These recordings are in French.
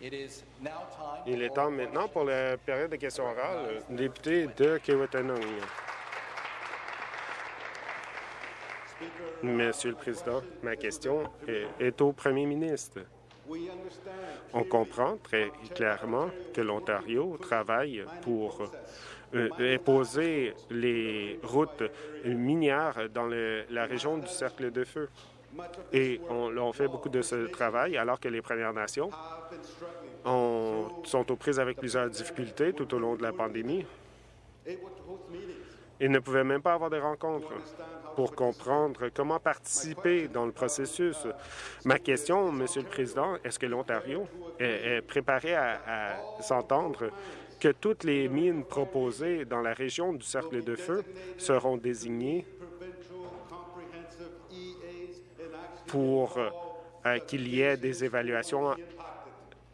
Il est temps maintenant pour la période de questions orales. Député de Kiwetanong. Monsieur le Président, ma question est au Premier ministre. On comprend très clairement que l'Ontario travaille pour euh, imposer les routes minières dans la région du Cercle de Feu. Et on, fait beaucoup de ce travail alors que les Premières Nations sont aux prises avec plusieurs difficultés tout au long de la pandémie. Ils ne pouvaient même pas avoir des rencontres pour comprendre comment participer dans le processus. Ma question, Monsieur le Président, est-ce que l'Ontario est, préparé à, s'entendre que toutes les mines proposées dans la région du Cercle de Feu seront désignées pour euh, qu'il y ait des évaluations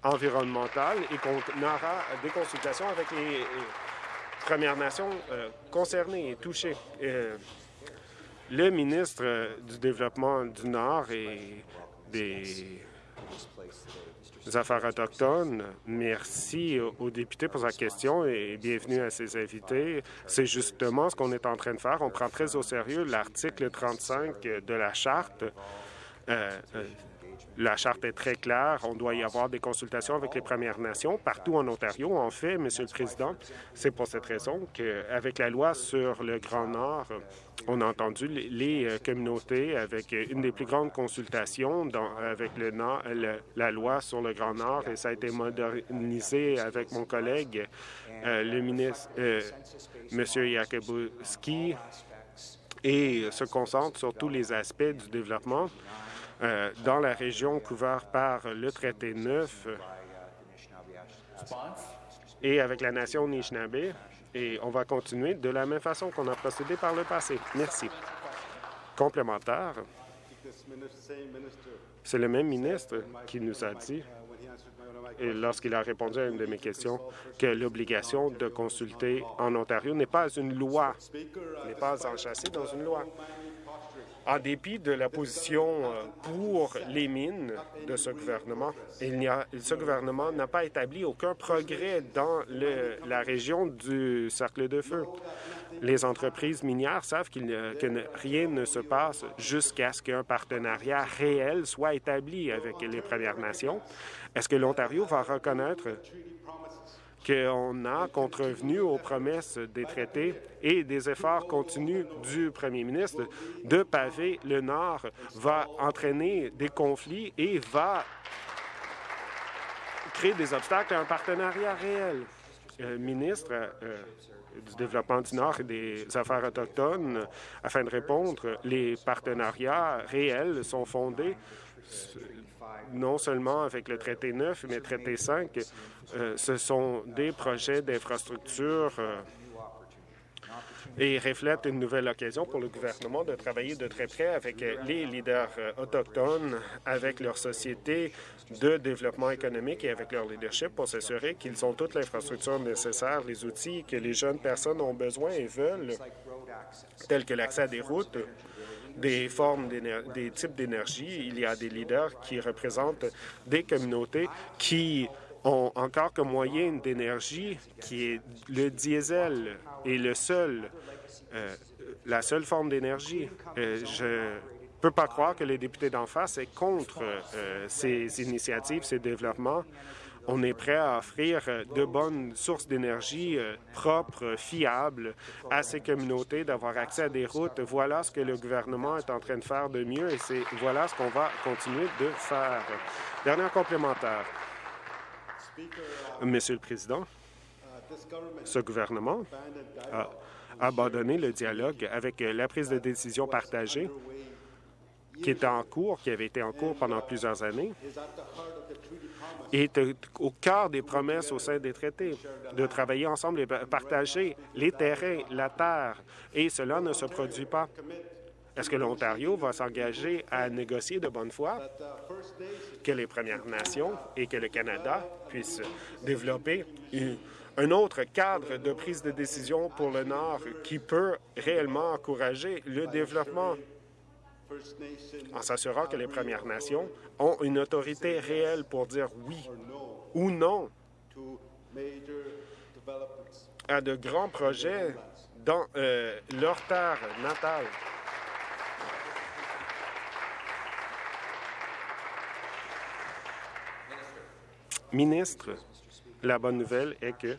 environnementales et qu'on aura des consultations avec les Premières Nations euh, concernées et touchées. Euh, le ministre du Développement du Nord et des Affaires autochtones, merci aux députés pour sa question et bienvenue à ses invités. C'est justement ce qu'on est en train de faire. On prend très au sérieux l'article 35 de la Charte. Euh, la charte est très claire. On doit y avoir des consultations avec les Premières Nations partout en Ontario. En fait, Monsieur le Président, c'est pour cette raison qu'avec la loi sur le Grand Nord, on a entendu les euh, communautés avec une des plus grandes consultations avec le, la loi sur le Grand Nord et ça a été modernisé avec mon collègue, euh, le ministre euh, M. Et se concentre sur tous les aspects du développement euh, dans la région couverte par le traité 9 et avec la nation Nishnabé. Et on va continuer de la même façon qu'on a procédé par le passé. Merci. Complémentaire. C'est le même ministre qui nous a dit, lorsqu'il a répondu à une de mes questions, que l'obligation de consulter en Ontario n'est pas une loi, n'est pas enchâssée dans une loi. En dépit de la position euh, pour les mines de ce gouvernement, il a, ce gouvernement n'a pas établi aucun progrès dans la région du cercle de feu. Les entreprises minières savent que rien ne se passe jusqu'à ce qu'un partenariat réel soit établi avec les Premières Nations. Est-ce que l'Ontario va reconnaître qu'on a contrevenu aux promesses des traités et des efforts continus du premier ministre de paver le Nord va entraîner des conflits et va créer des obstacles à un partenariat réel. Euh, ministre euh, du Développement du Nord et des Affaires autochtones, afin de répondre, les partenariats réels sont fondés non seulement avec le traité 9, mais le traité 5, euh, ce sont des projets d'infrastructure euh, et reflètent une nouvelle occasion pour le gouvernement de travailler de très près avec les leaders euh, autochtones, avec leur société de développement économique et avec leur leadership pour s'assurer qu'ils ont toute l'infrastructure nécessaire, les outils que les jeunes personnes ont besoin et veulent, tels que l'accès à des routes, des formes, des types d'énergie. Il y a des leaders qui représentent des communautés qui ont encore comme moyen d'énergie qui est le diesel et le seul, euh, la seule forme d'énergie. Euh, je peux pas croire que les députés d'en face est contre euh, ces initiatives, ces développements. On est prêt à offrir euh, de bonnes sources d'énergie euh, propres, fiables à ces communautés, d'avoir accès à des routes. Voilà ce que le gouvernement est en train de faire de mieux et c'est voilà ce qu'on va continuer de faire. Dernier complémentaire. Monsieur le Président, ce gouvernement a abandonné le dialogue avec la prise de décision partagée qui était en cours, qui avait été en cours pendant plusieurs années, est au cœur des promesses au sein des traités, de travailler ensemble et partager les terrains, la terre, et cela ne se produit pas. Est-ce que l'Ontario va s'engager à négocier de bonne foi? Que les Premières Nations et que le Canada puissent développer un autre cadre de prise de décision pour le Nord qui peut réellement encourager le développement en s'assurant que les Premières Nations ont une autorité réelle pour dire oui ou non à de grands projets dans euh, leur terre natale. Ministre, la bonne nouvelle est que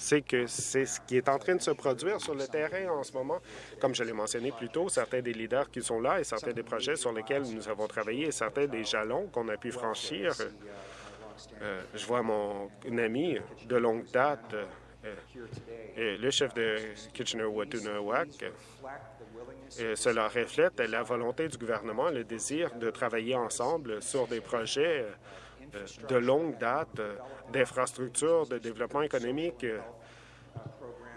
c'est que c'est ce qui est en train de se produire sur le terrain en ce moment. Comme je l'ai mentionné plus tôt, certains des leaders qui sont là et certains des projets sur lesquels nous avons travaillé et certains des jalons qu'on a pu franchir. Euh, je vois mon ami de longue date, euh, le chef de Kitchener-Watunawak, cela reflète la volonté du gouvernement, le désir de travailler ensemble sur des projets euh, de longue date euh, d'infrastructures, de développement économique, euh,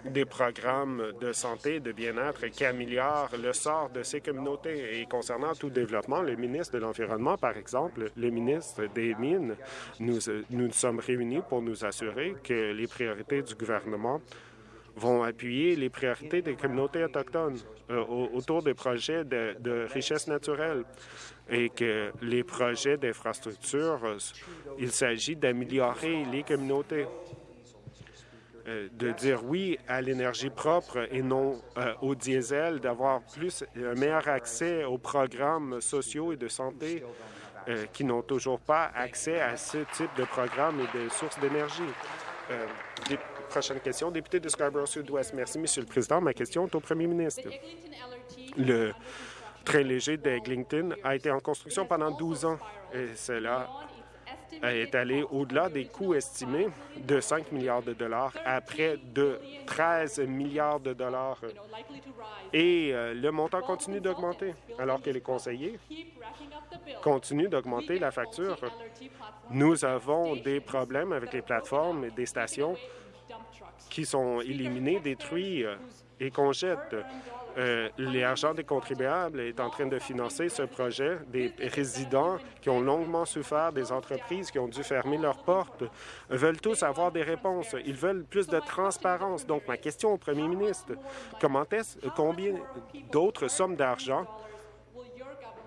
des programmes de santé, de bien-être qui améliorent le sort de ces communautés. Et concernant tout développement, le ministre de l'Environnement, par exemple, le ministre des Mines, nous nous sommes réunis pour nous assurer que les priorités du gouvernement vont appuyer les priorités des communautés autochtones autour des projets de, de richesse naturelle et que les projets d'infrastructure, il s'agit d'améliorer les communautés, euh, de dire oui à l'énergie propre et non euh, au diesel, d'avoir plus un meilleur accès aux programmes sociaux et de santé euh, qui n'ont toujours pas accès à ce type de programmes et de sources d'énergie. prochaine question, député de Scarborough-Sud-Ouest. Merci, Monsieur le Président. Ma question est au premier ministre. Le très léger d'Eglinton a été en construction pendant 12 ans et cela est allé au-delà des coûts estimés de 5 milliards de dollars à près de 13 milliards de dollars. Et euh, le montant continue d'augmenter, alors que les conseillers continuent d'augmenter la facture. Nous avons des problèmes avec les plateformes et des stations qui sont éliminées, détruites euh, et qu'on jette. Euh, l'argent des contribuables est en train de financer ce projet. Des résidents qui ont longuement souffert, des entreprises qui ont dû fermer leurs portes, veulent tous avoir des réponses. Ils veulent plus de transparence. Donc, ma question au premier ministre, comment est-ce, combien d'autres sommes d'argent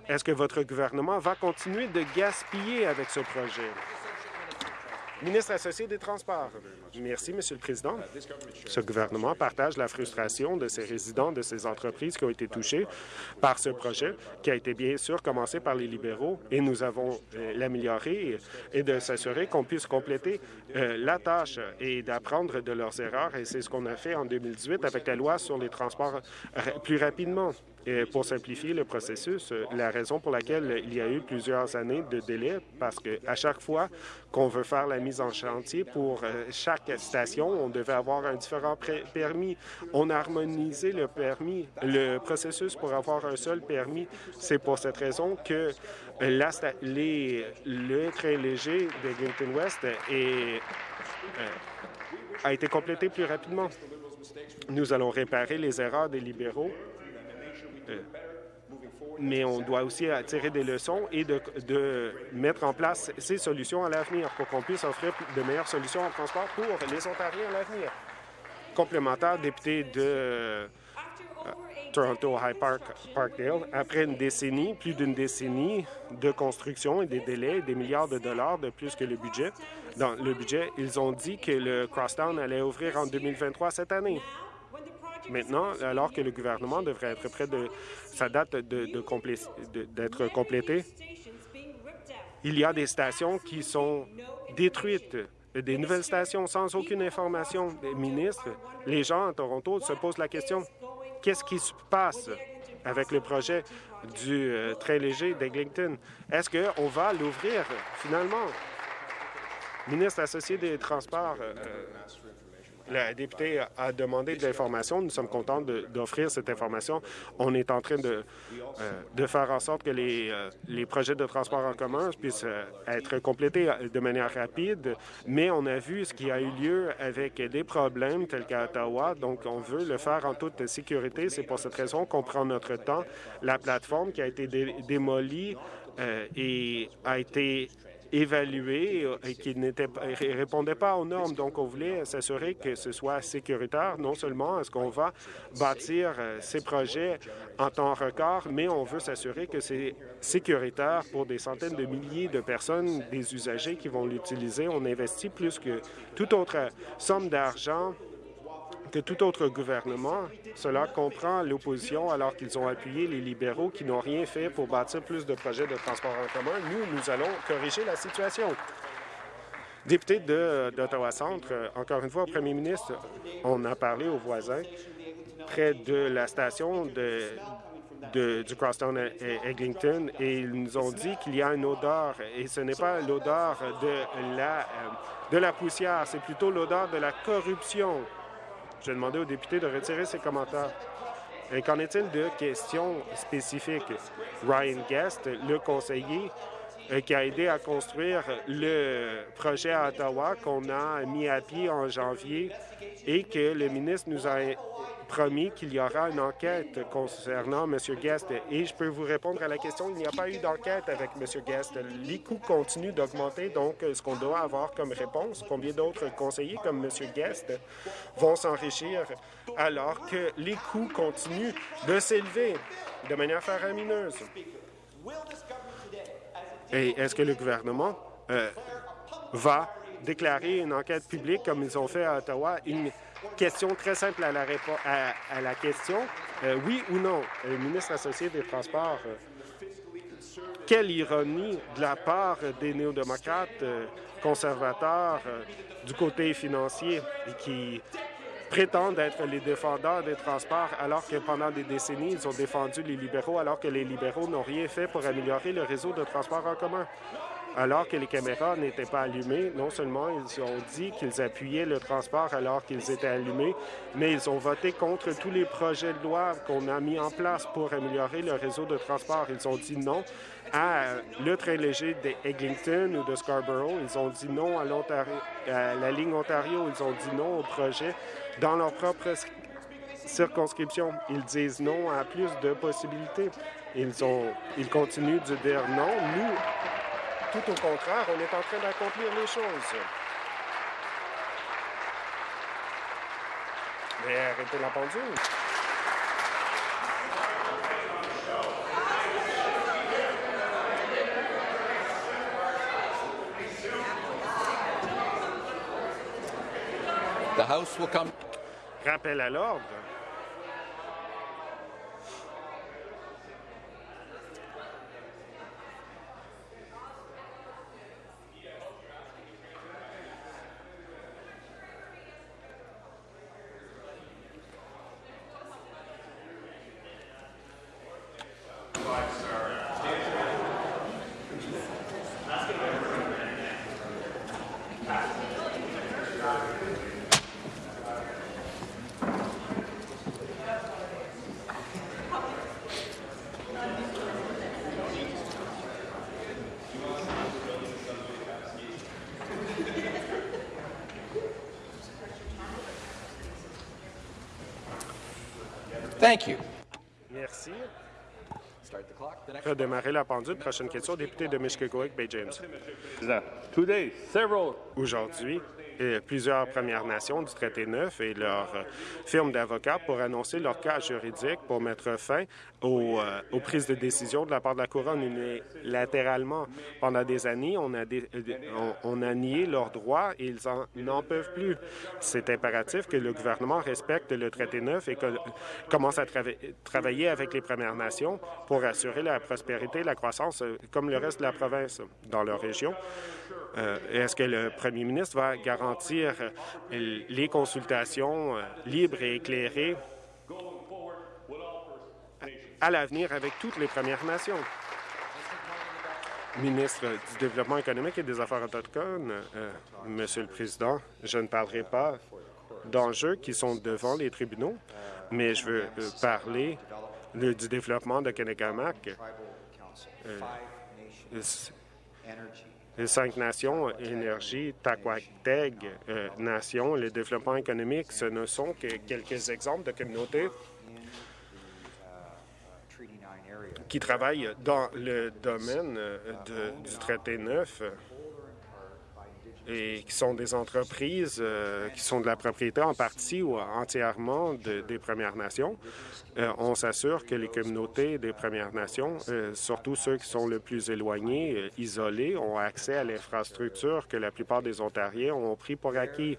est-ce que votre gouvernement va continuer de gaspiller avec ce projet? Ministre associé des Transports. Merci, Monsieur le Président. Ce gouvernement partage la frustration de ces résidents, de ces entreprises qui ont été touchées par ce projet, qui a été bien sûr commencé par les libéraux, et nous avons euh, l'améliorer et de s'assurer qu'on puisse compléter euh, la tâche et d'apprendre de leurs erreurs, et c'est ce qu'on a fait en 2018 avec la loi sur les transports plus rapidement. Et pour simplifier le processus, euh, la raison pour laquelle il y a eu plusieurs années de délai, parce qu'à chaque fois qu'on veut faire la mise en chantier pour euh, chaque station, on devait avoir un différent permis. On a harmonisé le permis, le processus pour avoir un seul permis. C'est pour cette raison que la, les, le train léger de Glinton West est, euh, a été complété plus rapidement. Nous allons réparer les erreurs des libéraux euh, mais on doit aussi tirer des leçons et de, mettre en place ces solutions à l'avenir pour qu'on puisse offrir de meilleures solutions en transport pour les Ontariens à l'avenir. Complémentaire, député de euh, Toronto High Park, Parkdale, après une décennie, plus d'une décennie de construction et des délais, des milliards de dollars de plus que le budget. Dans le budget, ils ont dit que le Crosstown allait ouvrir en 2023 cette année. Maintenant, alors que le gouvernement devrait être près de sa date d'être complétée, il y a des stations qui sont détruites, des nouvelles stations sans aucune information des ministres. Les gens à Toronto se posent la question, qu'est-ce qui se passe avec le projet du euh, très léger d'Eglinton? Est-ce qu'on va l'ouvrir finalement? Ministre associé des Transports, euh, la députée a demandé de l'information. Nous sommes contents d'offrir cette information. On est en train de, euh, de faire en sorte que les, euh, les projets de transport en commun puissent euh, être complétés de manière rapide, mais on a vu ce qui a eu lieu avec des problèmes tels qu'à Ottawa, donc on veut le faire en toute sécurité. C'est pour cette raison qu'on prend notre temps. La plateforme qui a été démolie et a été évalués et qui ne répondaient pas aux normes. Donc, on voulait s'assurer que ce soit sécuritaire. Non seulement est-ce qu'on va bâtir ces projets en temps record, mais on veut s'assurer que c'est sécuritaire pour des centaines de milliers de personnes, des usagers qui vont l'utiliser. On investit plus que toute autre somme d'argent que tout autre gouvernement. Cela comprend l'opposition alors qu'ils ont appuyé les libéraux qui n'ont rien fait pour bâtir plus de projets de transport en commun. Nous, nous allons corriger la situation. Député d'Ottawa-Centre, encore une fois, au premier ministre, on a parlé aux voisins près de la station de, du Crosstown Eglinton et ils nous ont dit qu'il y a une odeur et ce n'est pas l'odeur de la, de la poussière, c'est plutôt l'odeur de la corruption. Je demander aux députés de retirer ces commentaires. Et qu'en est-il de questions spécifiques? Ryan Guest, le conseiller euh, qui a aidé à construire le projet à Ottawa qu'on a mis à pied en janvier et que le ministre nous a promis qu'il y aura une enquête concernant M. Guest. Et je peux vous répondre à la question, il n'y a pas eu d'enquête avec M. Guest. Les coûts continuent d'augmenter, donc ce qu'on doit avoir comme réponse, combien d'autres conseillers comme M. Guest vont s'enrichir alors que les coûts continuent de s'élever de manière faramineuse? Et est-ce que le gouvernement euh, va déclarer une enquête publique comme ils ont fait à Ottawa? Question très simple à la, question. Euh, oui ou non? Le ministre associé des Transports, euh, quelle ironie de la part des néo-démocrates conservateurs du côté financier qui prétendent être les défendeurs des transports alors que pendant des décennies, ils ont défendu les libéraux alors que les libéraux n'ont rien fait pour améliorer le réseau de transport en commun? Alors que les caméras n'étaient pas allumées, non seulement ils ont dit qu'ils appuyaient le transport alors qu'ils étaient allumés, mais ils ont voté contre tous les projets de loi qu'on a mis en place pour améliorer le réseau de transport. Ils ont dit non à le train léger d'Eglinton ou de Scarborough. Ils ont dit non à, à la ligne Ontario. Ils ont dit non au projet dans leur propre circonscription. Ils disent non à plus de possibilités. Ils, ont, ils continuent de dire non. Nous, tout au contraire, on est en train d'accomplir les choses. Mais arrêtez la pendule. The House will come. Rappel à l'ordre. Thank you. Merci. Redémarrer la pendule. Prochaine question, député de Mishkegowik, Bay James. Aujourd'hui, plusieurs Premières Nations du traité neuf et leurs euh, firmes d'avocats pour annoncer leur cas juridique pour mettre fin aux, euh, aux, prises de décision de la part de la Couronne unilatéralement. Pendant des années, on a, euh, on, a nié leurs droits et ils n'en peuvent plus. C'est impératif que le gouvernement respecte le traité neuf et que, commence à travailler avec les Premières Nations pour assurer la prospérité et la croissance comme le reste de la province dans leur région. Est-ce que le premier ministre va garantir les consultations libres et éclairées à l'avenir avec toutes les Premières Nations? Ministre du Développement économique et des Affaires autochtones, euh, Monsieur le Président, je ne parlerai pas d'enjeux qui sont devant les tribunaux, mais je veux euh, parler du développement de Kennecamac. Euh, les cinq nations, énergie, Taquateg, euh, nation, le développement économique, ce ne sont que quelques exemples de communautés qui travaillent dans le domaine euh, du traité neuf et qui sont des entreprises euh, qui sont de la propriété en partie ou entièrement des Premières Nations. Euh, on s'assure que les communautés des Premières Nations, euh, surtout ceux qui sont le plus éloignés, isolés, ont accès à l'infrastructure que la plupart des Ontariens ont pris pour acquis.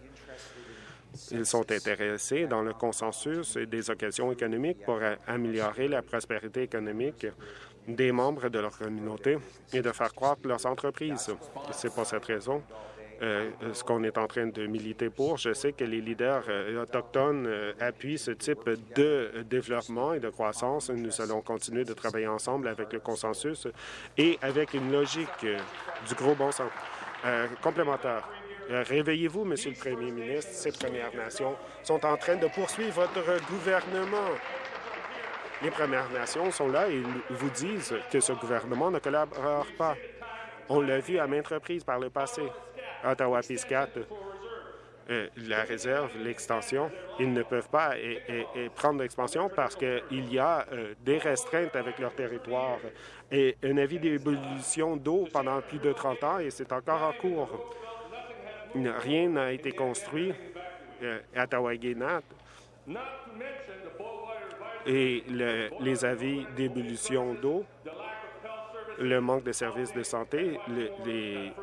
Ils sont intéressés dans le consensus et des occasions économiques pour améliorer la prospérité économique des membres de leur communauté et de faire croître leurs entreprises. C'est pour cette raison ce qu'on est en train de militer pour. Je sais que les leaders euh, autochtones euh, appuient ce type de développement et de croissance. Nous allons continuer de travailler ensemble avec le consensus et avec une logique du gros bon sens. complémentaire. Réveillez-vous, Monsieur le Premier ministre. Ces Premières Nations sont en train de poursuivre votre gouvernement. Les Premières Nations sont là et vous disent que ce gouvernement ne collabore pas. On l'a vu à maintes reprises par le passé. Ottawa-Piscat, euh, la réserve, l'extension, ils ne peuvent pas prendre l'expansion parce qu'il y a euh, des restreintes avec leur territoire et un avis d'ébullition d'eau pendant plus de 30 ans et c'est encore en cours. Rien n'a été construit euh, à ottawa et les avis d'ébullition d'eau le manque de services de santé,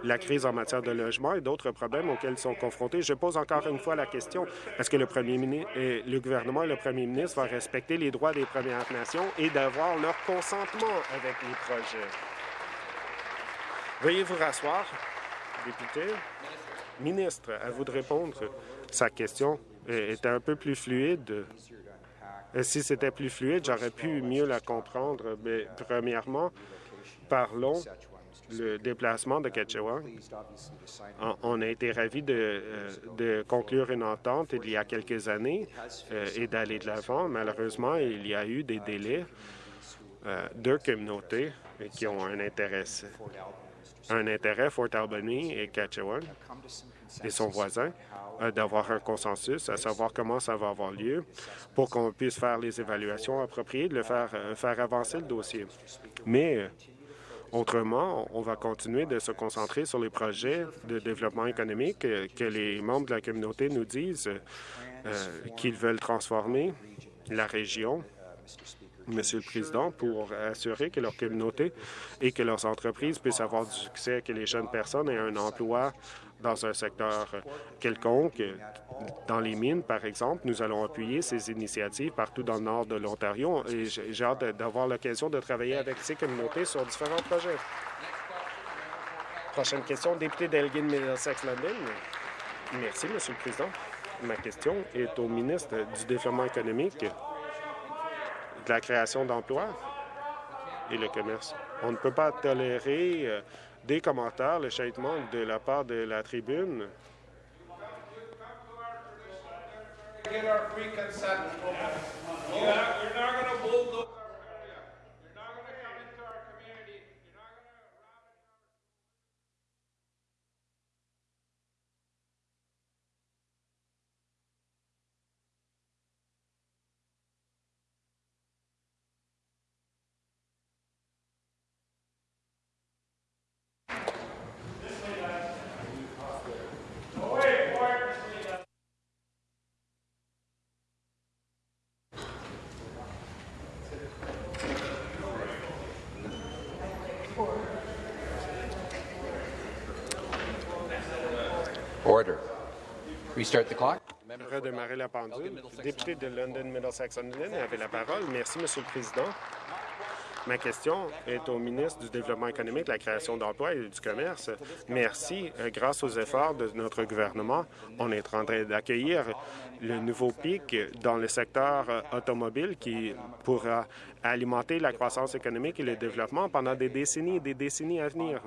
la crise en matière de logement et d'autres problèmes auxquels ils sont confrontés. Je pose encore une fois la question, est-ce que le, premier ministre, euh, le gouvernement et le premier ministre vont respecter les droits des Premières Nations et d'avoir leur consentement avec les projets? Veuillez vous rasseoir, député. Ministre, à vous de répondre. Sa question était un peu plus fluide. Euh, si c'était plus fluide, j'aurais pu mieux la comprendre. Mais premièrement, parlons le déplacement de Ketchewan. On a été ravis de, euh, conclure une entente il y a quelques années euh, et d'aller de l'avant. Malheureusement, il y a eu des délais. Euh, deux communautés qui ont un intérêt, un intérêt Fort Albany et Ketchewan et son voisin d'avoir un consensus, à savoir comment ça va avoir lieu pour qu'on puisse faire les évaluations appropriées, de le faire, faire avancer le dossier. Mais Autrement, on va continuer de se concentrer sur les projets de développement économique que les membres de la communauté nous disent euh, qu'ils veulent transformer la région. Monsieur le Président, pour assurer que leur communauté et que leurs entreprises puissent avoir du succès, que les jeunes personnes aient un emploi dans un secteur quelconque. Dans les mines, par exemple, nous allons appuyer ces initiatives partout dans le nord de l'Ontario et j'ai hâte d'avoir l'occasion de travailler avec ces communautés sur différents projets. Prochaine question, député d'Elgin Middlesex London. Merci, Monsieur le Président. Ma question est au ministre du Développement économique, de la création d'emplois et le commerce. On ne peut pas tolérer euh, des commentaires, le châtiment de la part de la tribune. Restart the clock. Redémarrer la pendule. Député de London Middlesex London avait la parole. Merci, Monsieur le Président. Ma question est au ministre du Développement économique, de la création d'emplois et du commerce. Merci. Euh, grâce aux efforts de notre gouvernement, on est en train d'accueillir le nouveau pic dans le secteur euh, automobile qui pourra alimenter la croissance économique et le développement pendant des décennies et des décennies à venir.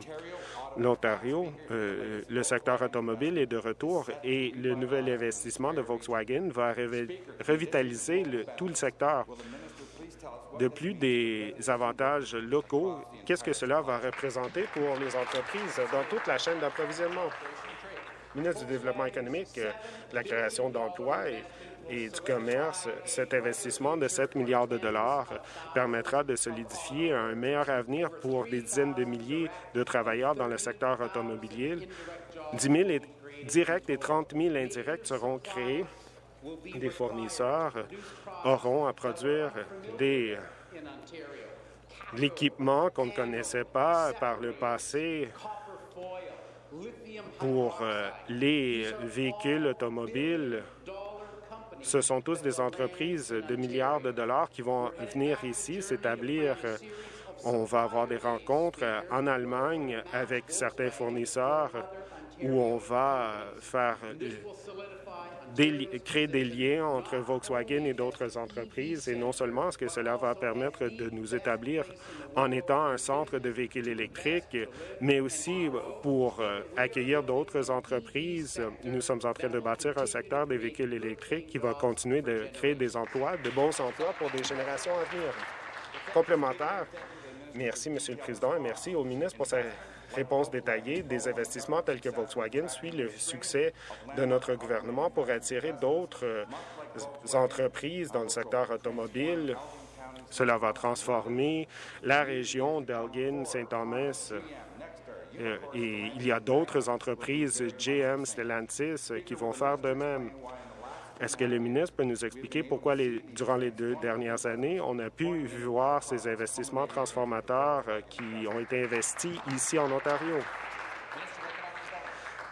L'Ontario, euh, le secteur automobile est de retour et le nouvel investissement de Volkswagen va revitaliser tout le secteur de plus des avantages locaux, qu'est-ce que cela va représenter pour les entreprises dans toute la chaîne d'approvisionnement? Ministre du Développement économique, de la création d'emplois et, et du commerce, cet investissement de 7 milliards de dollars permettra de solidifier un meilleur avenir pour des dizaines de milliers de travailleurs dans le secteur automobilier. 10 000 directs et 30 000 indirects seront créés. Des fournisseurs auront à produire des l'équipement qu'on ne connaissait pas par le passé pour euh, les véhicules automobiles. Ce sont tous des entreprises de milliards de dollars qui vont venir ici s'établir. On va avoir des rencontres en Allemagne avec certains fournisseurs où on va faire créer des liens entre Volkswagen et d'autres entreprises. Et non seulement est-ce que cela va permettre de nous établir en étant un centre de véhicules électriques, mais aussi pour euh, accueillir d'autres entreprises. Nous sommes en train de bâtir un secteur des véhicules électriques qui va continuer de créer des emplois, de bons emplois pour des générations à venir. Complémentaire. Merci, Monsieur le Président, et merci au ministre pour sa réponse détaillée des investissements tels que Volkswagen suit le succès de notre gouvernement pour attirer d'autres euh, entreprises dans le secteur automobile. Cela va transformer la région d'Elgin-Saint-Thomas euh, et il y a d'autres entreprises, GM, Stellantis, qui vont faire de même. Est-ce que le ministre peut nous expliquer pourquoi, durant les deux dernières années, on a pu voir ces investissements transformateurs euh, qui ont été investis ici en Ontario?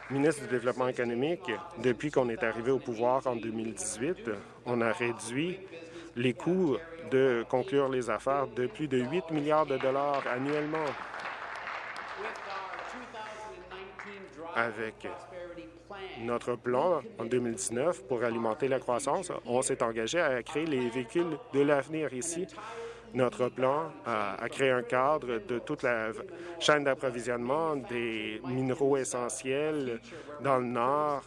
Ministre du Développement économique, depuis qu'on est arrivé au pouvoir en 2018, on a réduit les coûts de conclure les affaires de plus de 8 milliards de dollars annuellement. Avec notre plan en 2019 pour alimenter la croissance, on s'est engagé à créer les véhicules de l'avenir ici. Notre plan a, créé un cadre de toute la chaîne d'approvisionnement des minéraux essentiels dans le Nord,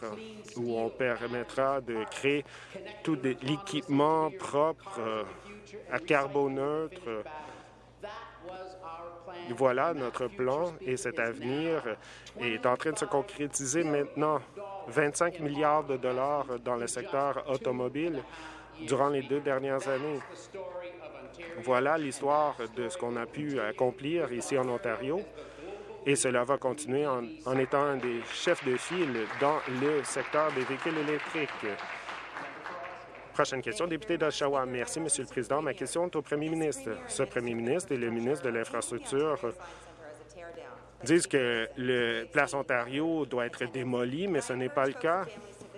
où on permettra de créer tout l'équipement propre euh, à carboneutre voilà notre plan et cet avenir est en train de se concrétiser maintenant. 25 milliards de dollars dans le secteur automobile durant les deux dernières années. Voilà l'histoire de ce qu'on a pu accomplir ici en Ontario et cela va continuer en, étant un des chefs de file dans le secteur des véhicules électriques. Prochaine question, député d'Oshawa. Merci, Monsieur le Président. Ma question est au premier ministre. Ce premier ministre et le ministre de l'Infrastructure disent que le Place Ontario doit être démoli, mais ce n'est pas le cas.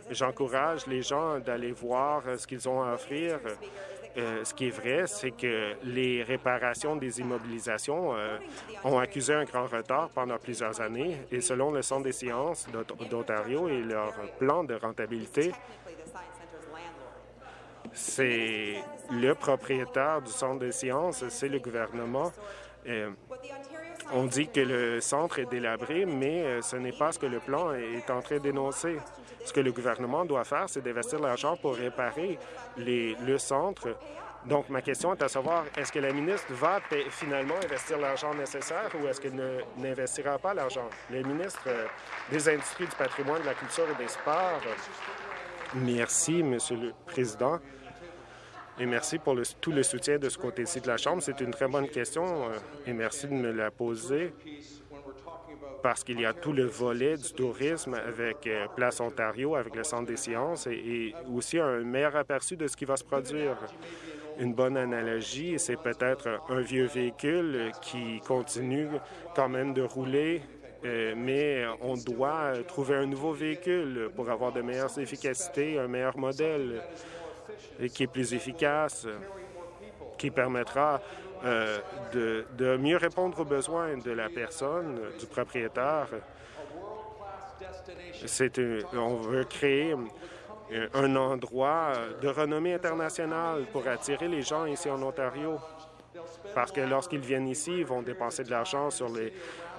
J'encourage les gens d'aller voir ce qu'ils ont à offrir. Euh, ce qui est vrai, c'est que les réparations des immobilisations euh, ont accusé un grand retard pendant plusieurs années et selon le Centre des sciences d'Ontario et leur plan de rentabilité, c'est le propriétaire du centre de sciences, c'est le gouvernement. Euh, on dit que le centre est délabré, mais euh, ce n'est pas ce que le plan est en train d'énoncer. Ce que le gouvernement doit faire, c'est d'investir l'argent pour réparer le centre. Donc, ma question est à savoir, est-ce que la ministre va finalement investir l'argent nécessaire ou est-ce qu'elle n'investira pas l'argent? Le ministre euh, des Industries, du patrimoine, de la culture et des sports. Merci, Monsieur le Président. Et merci pour tout le soutien de ce côté-ci de la Chambre. C'est une très bonne question euh, et merci de me la poser parce qu'il y a tout le volet du tourisme avec euh, Place Ontario, avec le Centre des sciences et, aussi un meilleur aperçu de ce qui va se produire. Une bonne analogie, c'est peut-être un vieux véhicule qui continue quand même de rouler euh, mais on doit trouver un nouveau véhicule pour avoir de meilleures efficacités, un meilleur modèle et qui est plus efficace, qui permettra euh, de, mieux répondre aux besoins de la personne, du propriétaire. C'est on veut créer un endroit de renommée internationale pour attirer les gens ici en Ontario. Parce que lorsqu'ils viennent ici, ils vont dépenser de l'argent sur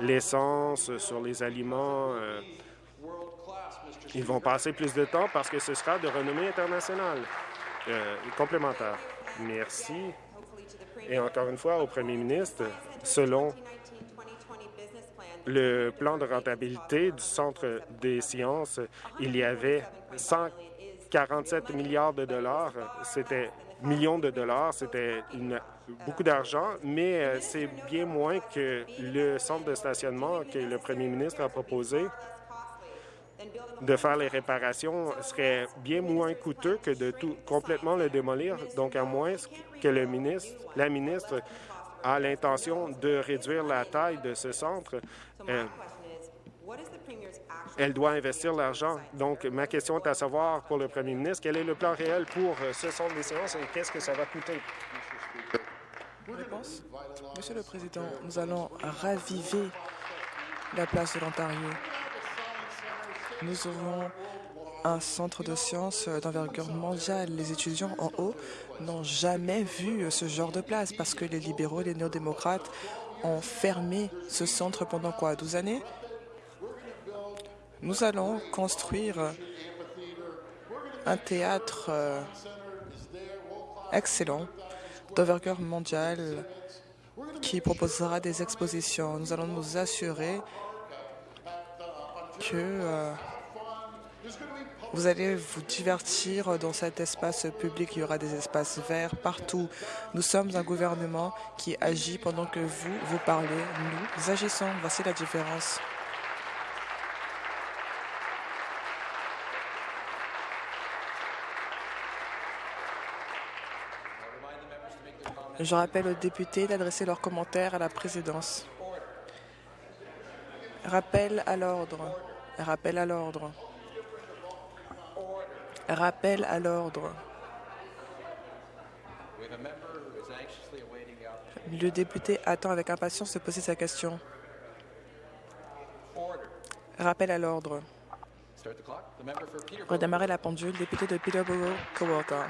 l'essence, sur les aliments. Euh, ils vont passer plus de temps parce que ce sera de renommée internationale. Euh, complémentaire. Merci. Et encore une fois, au premier ministre, selon le plan de rentabilité du Centre des sciences, il y avait 147 milliards de dollars. C'était millions de dollars, c'était beaucoup d'argent, mais euh, c'est bien moins que le centre de stationnement que le premier ministre a proposé de faire les réparations serait bien moins coûteux que de tout complètement le démolir. Donc, à moins que le ministre, la ministre a l'intention de réduire la taille de ce centre, euh, elle doit investir l'argent. Donc, ma question est à savoir pour le premier ministre, quel est le plan réel pour euh, ce centre des séances et qu'est-ce que ça va coûter? Monsieur le Président, nous allons raviver la place de l'Ontario. Nous aurons un centre de sciences d'envergure mondiale. Les étudiants en haut n'ont jamais vu ce genre de place parce que les libéraux et les néo-démocrates ont fermé ce centre pendant quoi, 12 années? Nous allons construire un théâtre euh, excellent d'envergure mondiale qui proposera des expositions. Nous allons nous assurer que euh, vous allez vous divertir dans cet espace public. Il y aura des espaces verts partout. Nous sommes un gouvernement qui agit pendant que vous, vous parlez. Nous agissons. Voici la différence. Je rappelle aux députés d'adresser leurs commentaires à la présidence. Rappel à l'ordre. Rappel à l'ordre. Rappel à l'ordre. Le député attend avec impatience de poser sa question. Rappel à l'ordre. Redémarrer la pendule, député de Peterborough, Coworker.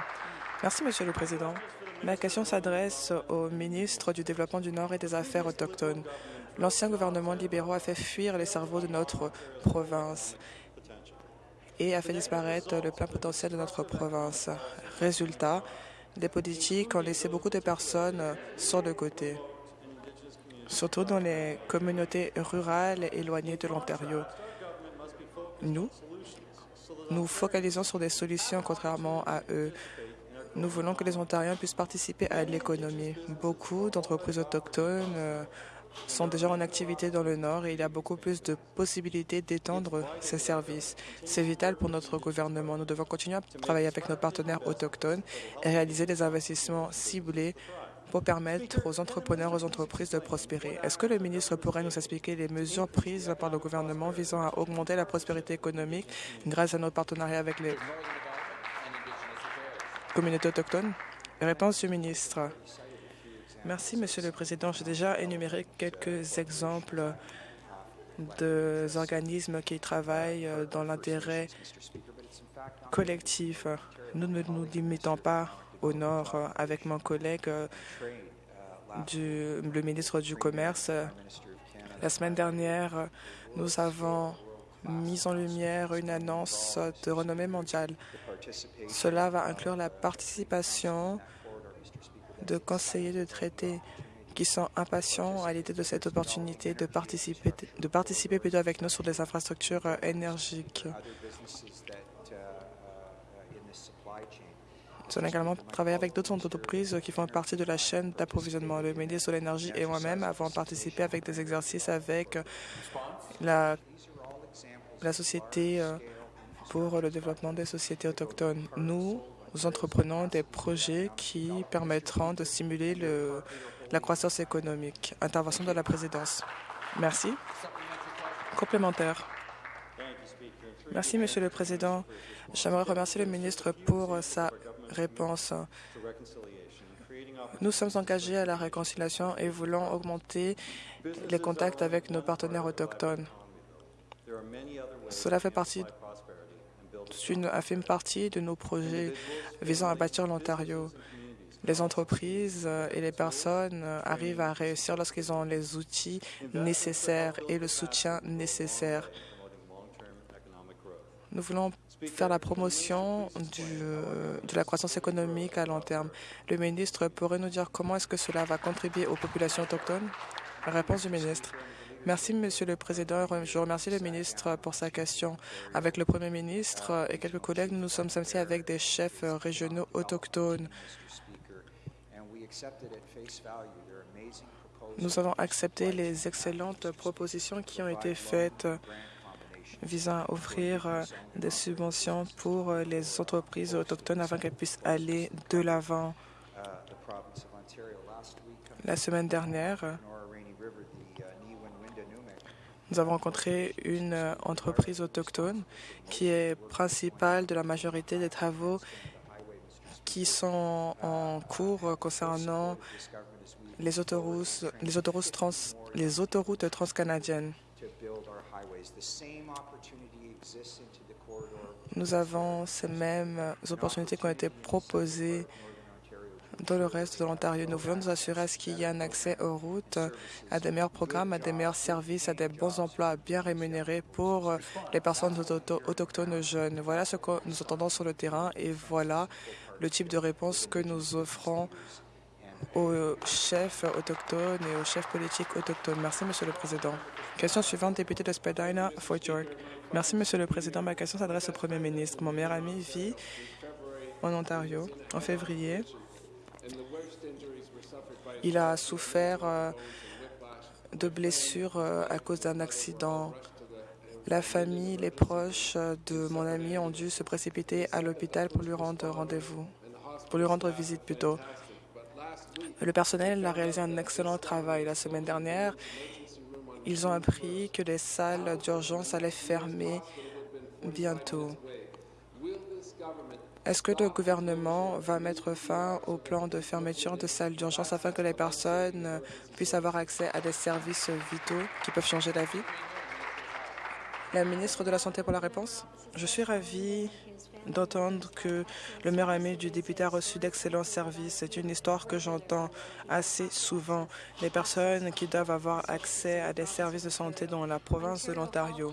Merci, Monsieur le Président. Ma question s'adresse au ministre du Développement du Nord et des Affaires autochtones. L'ancien gouvernement libéraux a fait fuir les cerveaux de notre province et a fait disparaître le plein potentiel de notre province. Résultat, les politiques ont laissé beaucoup de personnes sur le côté, surtout dans les communautés rurales éloignées de l'Ontario. Nous, nous focalisons sur des solutions contrairement à eux. Nous voulons que les Ontariens puissent participer à l'économie. Beaucoup d'entreprises autochtones sont déjà en activité dans le Nord et il y a beaucoup plus de possibilités d'étendre ces services. C'est vital pour notre gouvernement. Nous devons continuer à travailler avec nos partenaires autochtones et réaliser des investissements ciblés pour permettre aux entrepreneurs, aux entreprises de prospérer. Est-ce que le ministre pourrait nous expliquer les mesures prises par le gouvernement visant à augmenter la prospérité économique grâce à nos partenariats avec les communautés autochtones? Réponse du ministre. Merci, Monsieur le Président. J'ai déjà énuméré quelques exemples d'organismes qui travaillent dans l'intérêt collectif. Nous ne nous limitons pas au Nord avec mon collègue, du, le ministre du Commerce. La semaine dernière, nous avons mis en lumière une annonce de renommée mondiale. Cela va inclure la participation de conseillers de traité qui sont impatients à l'idée de cette opportunité de participer, de participer plutôt avec nous sur des infrastructures énergiques. Nous allons également travailler avec d'autres entreprises qui font partie de la chaîne d'approvisionnement. Le ministre de l'Énergie et moi-même avons participé avec des exercices avec la la Société euh, pour le développement des sociétés autochtones. Nous, entreprenons des projets qui permettront de stimuler le, la croissance économique. Intervention de la présidence. Merci. Complémentaire. Merci, Monsieur le Président. J'aimerais remercier le ministre pour sa réponse. Nous sommes engagés à la réconciliation et voulons augmenter les contacts avec nos partenaires autochtones. Cela fait partie une infime partie de nos projets visant à bâtir l'Ontario. Les entreprises et les personnes arrivent à réussir lorsqu'ils ont les outils nécessaires et le soutien nécessaire. Nous voulons faire la promotion de la croissance économique à long terme. Le ministre pourrait nous dire comment est-ce que cela va contribuer aux populations autochtones? Réponse du ministre. Merci, Monsieur le Président. Je remercie le ministre pour sa question. Avec le Premier ministre et quelques collègues, nous sommes associés avec des chefs régionaux autochtones. Nous avons accepté les excellentes propositions qui ont été faites visant à offrir des subventions pour les entreprises autochtones afin qu'elles puissent aller de l'avant. La semaine dernière, nous avons rencontré une entreprise autochtone qui est principale de la majorité des travaux qui sont en cours concernant les autoroutes, les autoroutes, trans, les autoroutes transcanadiennes. Nous avons ces mêmes opportunités qui ont été proposées dans le reste de l'Ontario. Nous voulons nous assurer à ce qu'il y ait un accès aux routes, à des meilleurs programmes, à des meilleurs services, à des bons emplois bien rémunérés pour les personnes autochtones jeunes. Voilà ce que nous entendons sur le terrain et voilà le type de réponse que nous offrons aux chefs autochtones et aux chefs politiques autochtones. Merci, Monsieur le Président. Question suivante, député de Spadina, Fort York. Merci, Monsieur le Président. Ma question s'adresse au Premier ministre. Mon meilleur ami vit en Ontario en février. Il a souffert euh, de blessures euh, à cause d'un accident. La famille, les proches de mon ami ont dû se précipiter à l'hôpital pour lui rendre rendez-vous, pour lui rendre visite plutôt. Le personnel a réalisé un excellent travail. La semaine dernière, ils ont appris que les salles d'urgence allaient fermer bientôt. Est-ce que le gouvernement va mettre fin au plan de fermeture de salles d'urgence afin que les personnes puissent avoir accès à des services vitaux qui peuvent changer la vie? La ministre de la Santé pour la réponse? Je suis ravie d'entendre que le meilleur ami du député a reçu d'excellents services. C'est une histoire que j'entends assez souvent. Les personnes qui doivent avoir accès à des services de santé dans la province de l'Ontario.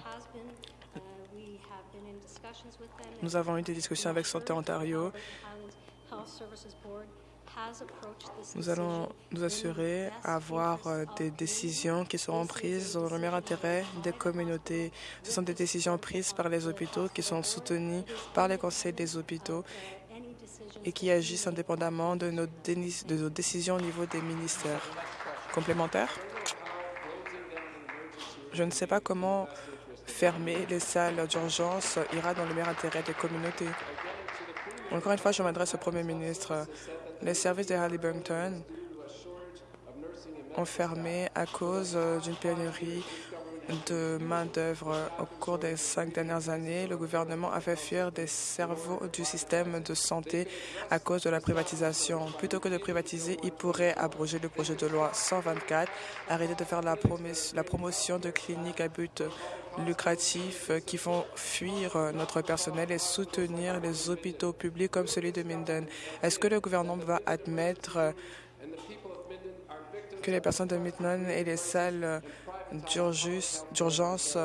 Nous avons eu des discussions avec Santé Ontario. Nous allons nous assurer d'avoir des décisions qui seront prises dans le meilleur intérêt des communautés. Ce sont des décisions prises par les hôpitaux qui sont soutenues par les conseils des hôpitaux et qui agissent indépendamment de nos, de nos décisions au niveau des ministères. Complémentaires Je ne sais pas comment fermer les salles d'urgence ira dans le meilleur intérêt des communautés. Encore une fois, je m'adresse au Premier ministre. Les services de Halliburton ont fermé à cause d'une pénurie de main-d'œuvre. Au cours des cinq dernières années, le gouvernement a fait fuir des cerveaux du système de santé à cause de la privatisation. Plutôt que de privatiser, il pourrait abroger le projet de loi 124, arrêter de faire la, promotion de cliniques à but lucratif qui font fuir notre personnel et soutenir les hôpitaux publics comme celui de Minden. Est-ce que le gouvernement va admettre que les personnes de Minden et les salles d'urgence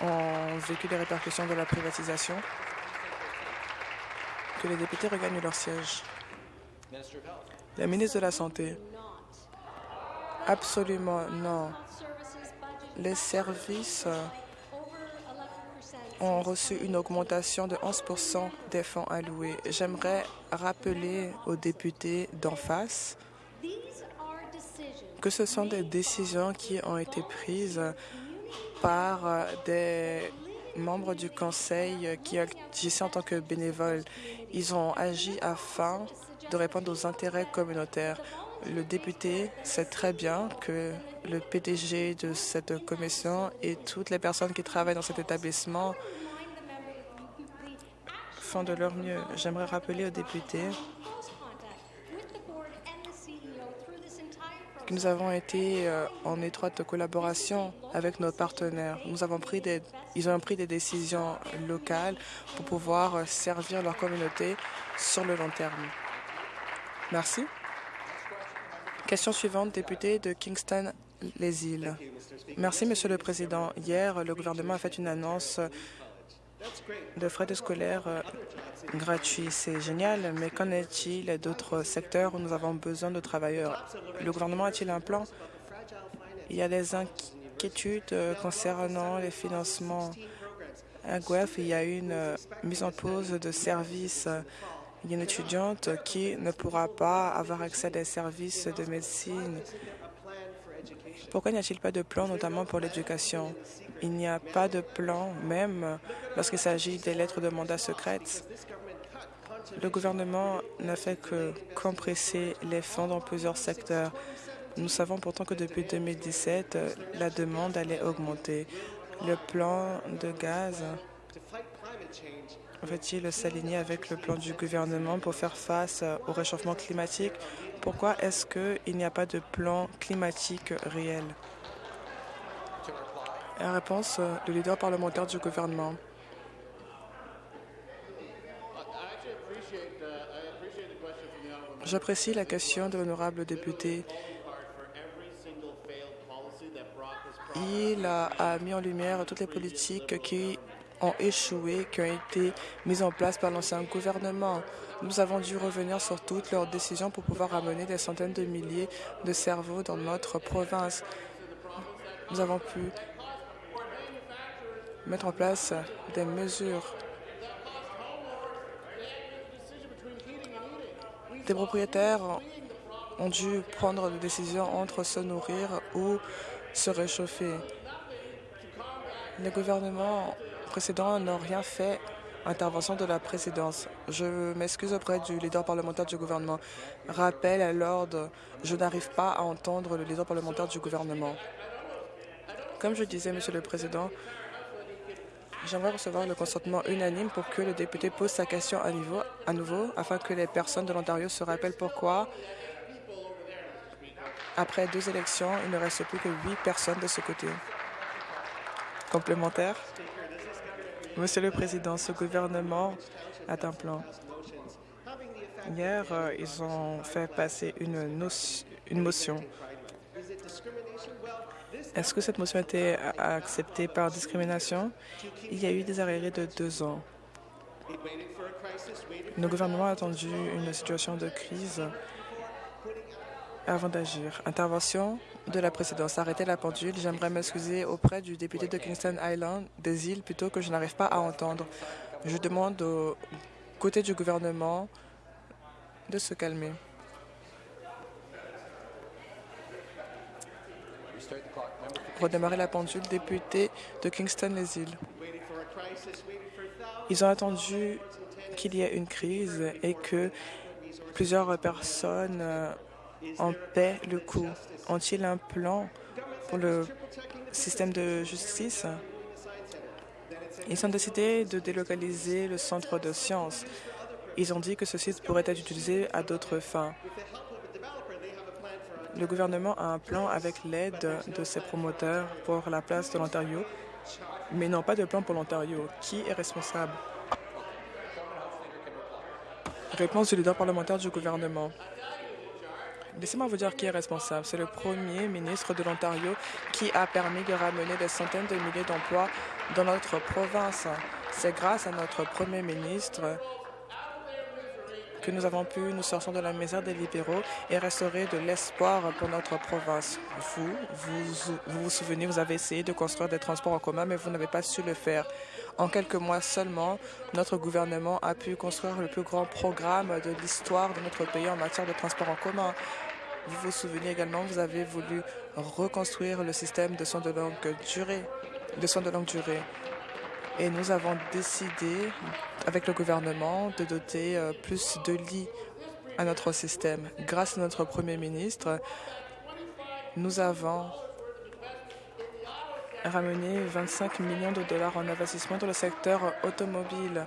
ont vécu les répercussions de la privatisation? Que les députés regagnent leur siège. La ministre de la Santé. Absolument non les services ont reçu une augmentation de 11 des fonds alloués. J'aimerais rappeler aux députés d'en face que ce sont des décisions qui ont été prises par des membres du Conseil qui agissaient en tant que bénévoles. Ils ont agi afin de répondre aux intérêts communautaires. Le député sait très bien que le PDG de cette commission et toutes les personnes qui travaillent dans cet établissement font de leur mieux. J'aimerais rappeler aux députés que nous avons été en étroite collaboration avec nos partenaires. Nous avons pris des, ils ont pris des décisions locales pour pouvoir servir leur communauté sur le long terme. Merci. Question suivante, député de Kingston, les îles. Merci, Monsieur le Président. Hier, le gouvernement a fait une annonce de frais de scolaire gratuits. C'est génial, mais qu'en est-il d'autres secteurs où nous avons besoin de travailleurs? Le gouvernement a-t-il un plan? Il y a des inquiétudes concernant les financements. À Guelph, il y a une mise en pause de services. Il y a une étudiante qui ne pourra pas avoir accès à des services de médecine. Pourquoi n'y a-t-il pas de plan, notamment pour l'éducation? Il n'y a pas de plan, même lorsqu'il s'agit des lettres de mandat secrètes. Le gouvernement n'a fait que compresser les fonds dans plusieurs secteurs. Nous savons pourtant que depuis 2017, la demande allait augmenter. Le plan de gaz va-t-il s'aligner avec le plan du gouvernement pour faire face au réchauffement climatique? Pourquoi est-ce qu'il n'y a pas de plan climatique réel? La réponse du leader parlementaire du gouvernement. J'apprécie la question de l'honorable député. Il a, mis en lumière toutes les politiques qui ont échoué, qui ont été mises en place par l'ancien gouvernement. Nous avons dû revenir sur toutes leurs décisions pour pouvoir amener des centaines de milliers de cerveaux dans notre province. Nous avons pu mettre en place des mesures Des propriétaires ont dû prendre des décisions entre se nourrir ou se réchauffer. Les gouvernements précédents n'ont rien fait intervention de la présidence. Je m'excuse auprès du leader parlementaire du gouvernement. Rappel à l'ordre, je n'arrive pas à entendre le leader parlementaire du gouvernement. Comme je disais, Monsieur le Président, J'aimerais recevoir le consentement unanime pour que le député pose sa question à, à nouveau, afin que les personnes de l'Ontario se rappellent pourquoi, après deux élections, il ne reste plus que huit personnes de ce côté. Complémentaire. Monsieur le Président, ce gouvernement a un plan. Hier, euh, ils ont fait passer une, une motion est-ce que cette motion a été acceptée par discrimination? Il y a eu des arrêts de deux ans. Le gouvernement a attendu une situation de crise avant d'agir. Intervention de la présidence. Arrêtez la pendule. J'aimerais m'excuser auprès du député de Kingston Island, des îles, plutôt que je n'arrive pas à entendre. Je demande au côté du gouvernement de se calmer. redémarrer la pendule, député de Kingston-les-Îles. Ils ont attendu qu'il y ait une crise et que plusieurs personnes euh, en paient le coût. Ont-ils un plan pour le système de justice? Ils ont décidé de délocaliser le centre de sciences. Ils ont dit que ce site pourrait être utilisé à d'autres fins. Le gouvernement a un plan avec l'aide de ses promoteurs pour la place de l'Ontario, mais non pas de plan pour l'Ontario. Qui est responsable? Réponse du leader parlementaire du gouvernement. Laissez-moi vous dire qui est responsable. C'est le premier ministre de l'Ontario qui a permis de ramener des centaines de milliers d'emplois dans notre province. C'est grâce à notre premier ministre que nous avons pu nous sortir de la misère des libéraux et restaurer de l'espoir pour notre province. Vous, vous, vous vous souvenez, vous avez essayé de construire des transports en commun, mais vous n'avez pas su le faire. En quelques mois seulement, notre gouvernement a pu construire le plus grand programme de l'histoire de notre pays en matière de transport en commun. Vous vous souvenez également, vous avez voulu reconstruire le système de soins de longue durée, de soins de longue durée. Et nous avons décidé, avec le gouvernement, de doter euh, plus de lits à notre système. Grâce à notre Premier ministre, nous avons ramené 25 millions de dollars en investissement dans le secteur automobile.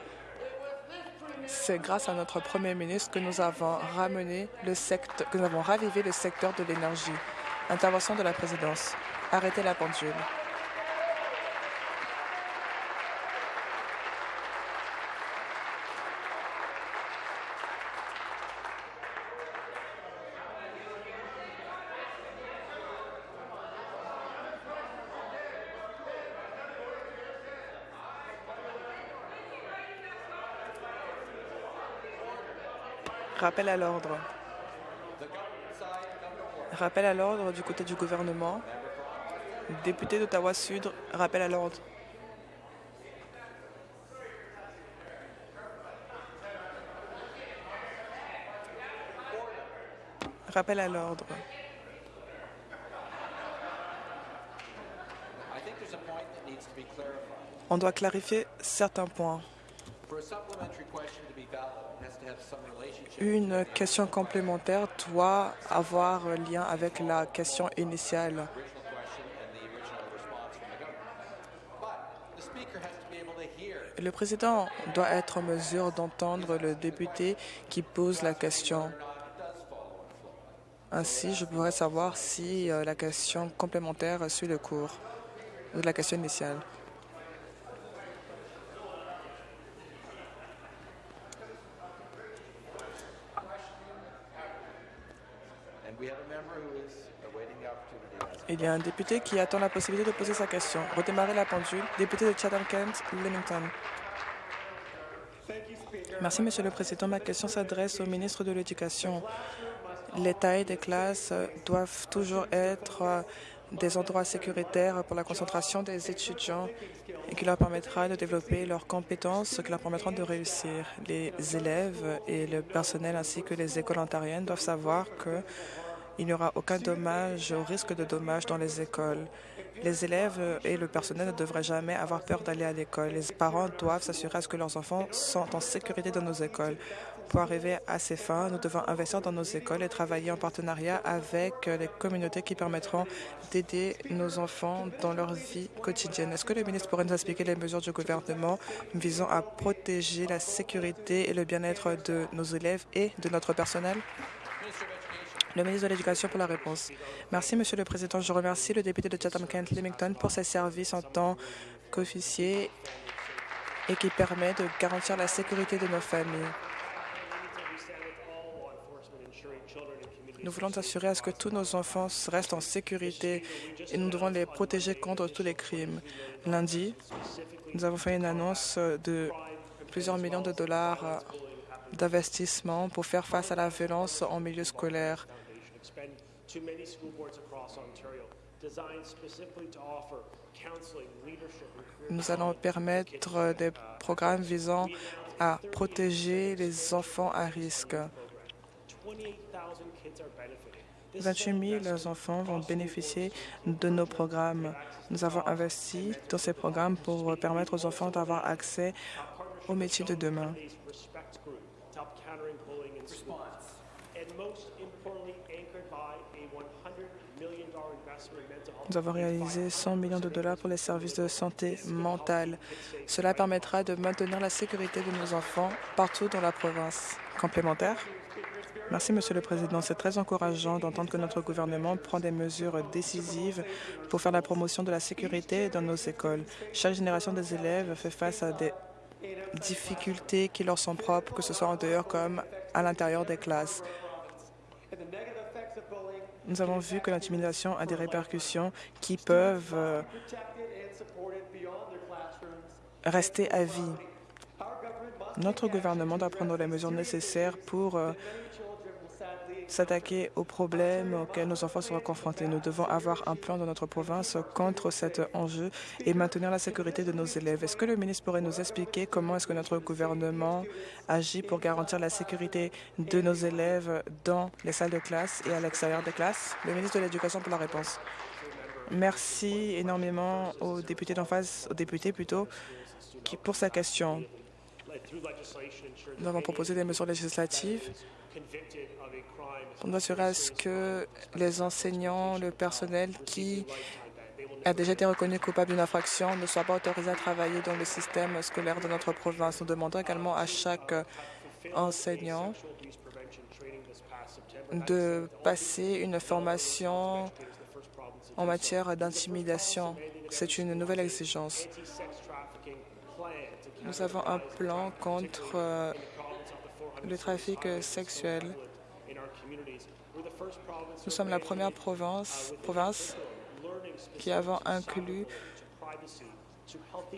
C'est grâce à notre Premier ministre que nous avons ramené le secteur, que nous avons ravivé le secteur de l'énergie. Intervention de la présidence. Arrêtez la pendule. Rappel à l'ordre. Rappel à l'ordre du côté du gouvernement. Député d'Ottawa-Sud, rappel à l'ordre. Rappel à l'ordre. On doit clarifier certains points. Une question complémentaire doit avoir un lien avec la question initiale. Le président doit être en mesure d'entendre le député qui pose la question. Ainsi, je pourrais savoir si euh, la question complémentaire suit le cours de la question initiale. Il y a un député qui attend la possibilité de poser sa question. Redémarrer la pendule. Député de Chatham-Kent, Leamington. Merci, Monsieur le Président. Ma question s'adresse au ministre de l'Éducation. Les tailles des classes doivent toujours être des endroits sécuritaires pour la concentration des étudiants et qui leur permettra de développer leurs compétences, qui leur permettront de réussir. Les élèves et le personnel ainsi que les écoles ontariennes doivent savoir que il n'y aura aucun dommage ou risque de dommage dans les écoles. Les élèves et le personnel ne devraient jamais avoir peur d'aller à l'école. Les parents doivent s'assurer à ce que leurs enfants sont en sécurité dans nos écoles. Pour arriver à ces fins, nous devons investir dans nos écoles et travailler en partenariat avec les communautés qui permettront d'aider nos enfants dans leur vie quotidienne. Est-ce que le ministre pourrait nous expliquer les mesures du gouvernement visant à protéger la sécurité et le bien-être de nos élèves et de notre personnel? Le ministre de l'Éducation pour la réponse. Merci, Monsieur le Président. Je remercie le député de Chatham-Kent Leamington pour ses services en tant qu'officier et qui permet de garantir la sécurité de nos familles. Nous voulons assurer à ce que tous nos enfants restent en sécurité et nous devons les protéger contre tous les crimes. Lundi, nous avons fait une annonce de plusieurs millions de dollars d'investissement pour faire face à la violence en milieu scolaire. Nous allons permettre des programmes visant à protéger les enfants à risque. 28,000 kids are benefiting. This 28 000 enfants vont bénéficier de nos programmes. Nous avons investi dans ces programmes pour permettre aux enfants d'avoir accès aux métiers de demain. Nous avons réalisé 100 millions de dollars pour les services de santé mentale. Cela permettra de maintenir la sécurité de nos enfants partout dans la province. Complémentaire Merci, Monsieur le Président. C'est très encourageant d'entendre que notre gouvernement prend des mesures décisives pour faire la promotion de la sécurité dans nos écoles. Chaque génération des élèves fait face à des difficultés qui leur sont propres, que ce soit en dehors comme à l'intérieur des classes. Nous avons vu que l'intimidation a des répercussions qui peuvent euh, rester à vie. Notre gouvernement doit prendre les mesures nécessaires pour euh, s'attaquer aux problèmes auxquels nos enfants seront confrontés. Nous devons avoir un plan dans notre province contre cet enjeu et maintenir la sécurité de nos élèves. Est-ce que le ministre pourrait nous expliquer comment est-ce que notre gouvernement agit pour garantir la sécurité de nos élèves dans les salles de classe et à l'extérieur des classes? Le ministre de l'Éducation pour la réponse. Merci énormément aux députés d'en face, aux députés plutôt, pour sa question. Nous avons proposé des mesures législatives pour nous assurer à ce que les enseignants, le personnel qui a déjà été reconnu coupable d'une infraction ne soit pas autorisé à travailler dans le système scolaire de notre province. Nous demandons également à chaque enseignant de passer une formation en matière d'intimidation. C'est une nouvelle exigence. Anti-sex trafficking plan to Nous avons un plan contre euh, province of the 400 le trafic sexuel. first province Nous sommes la première province, qui avons inclus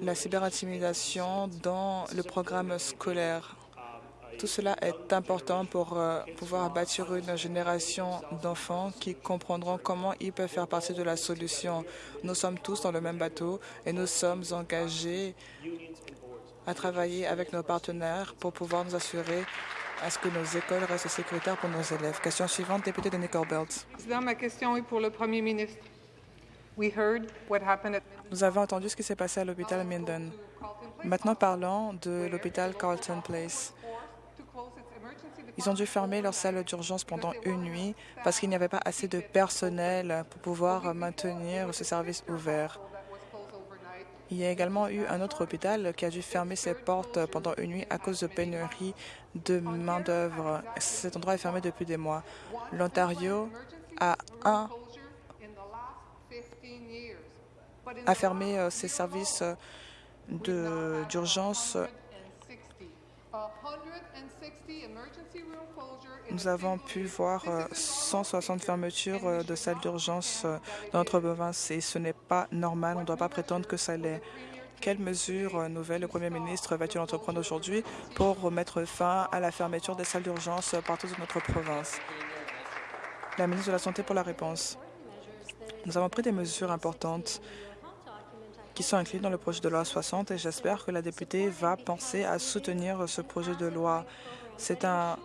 la cyberintimidation dans le programme scolaire. Tout cela est important pour euh, pouvoir bâtir une génération d'enfants qui comprendront comment ils peuvent faire partie de la solution. Nous sommes tous dans le même bateau et nous sommes engagés à travailler avec nos partenaires pour pouvoir nous assurer à ce que nos écoles restent sécuritaires pour nos élèves. Question suivante, député de Nickel Belt. Président, ma question est pour le Premier ministre. Nous avons entendu ce qui s'est passé à l'hôpital Minden. Maintenant, parlons de l'hôpital Carlton Place. Ils ont dû fermer leur salle d'urgence pendant une nuit parce qu'il n'y avait pas assez de personnel pour pouvoir maintenir ce service ouvert. Il y a également eu un autre hôpital qui a dû fermer ses portes pendant une nuit à cause de pénurie de main-d'œuvre. Cet endroit est fermé depuis des mois. L'Ontario a, un, Closure in the last 15 years. But in a fermé euh, ses services euh, d'urgence. Nous avons pu voir euh, 160 fermetures euh, de salles d'urgence euh, dans notre province et ce n'est pas normal. On ne doit pas prétendre que ça l'est. Quelles mesures euh, nouvelles le Premier ministre va-t-il entreprendre aujourd'hui pour mettre fin à la fermeture des salles d'urgence partout dans notre province? La ministre de la Santé pour la réponse. Nous avons pris des mesures importantes qui sont incluses dans le projet de loi 60 et j'espère que la députée va penser à soutenir ce projet de loi. C'est un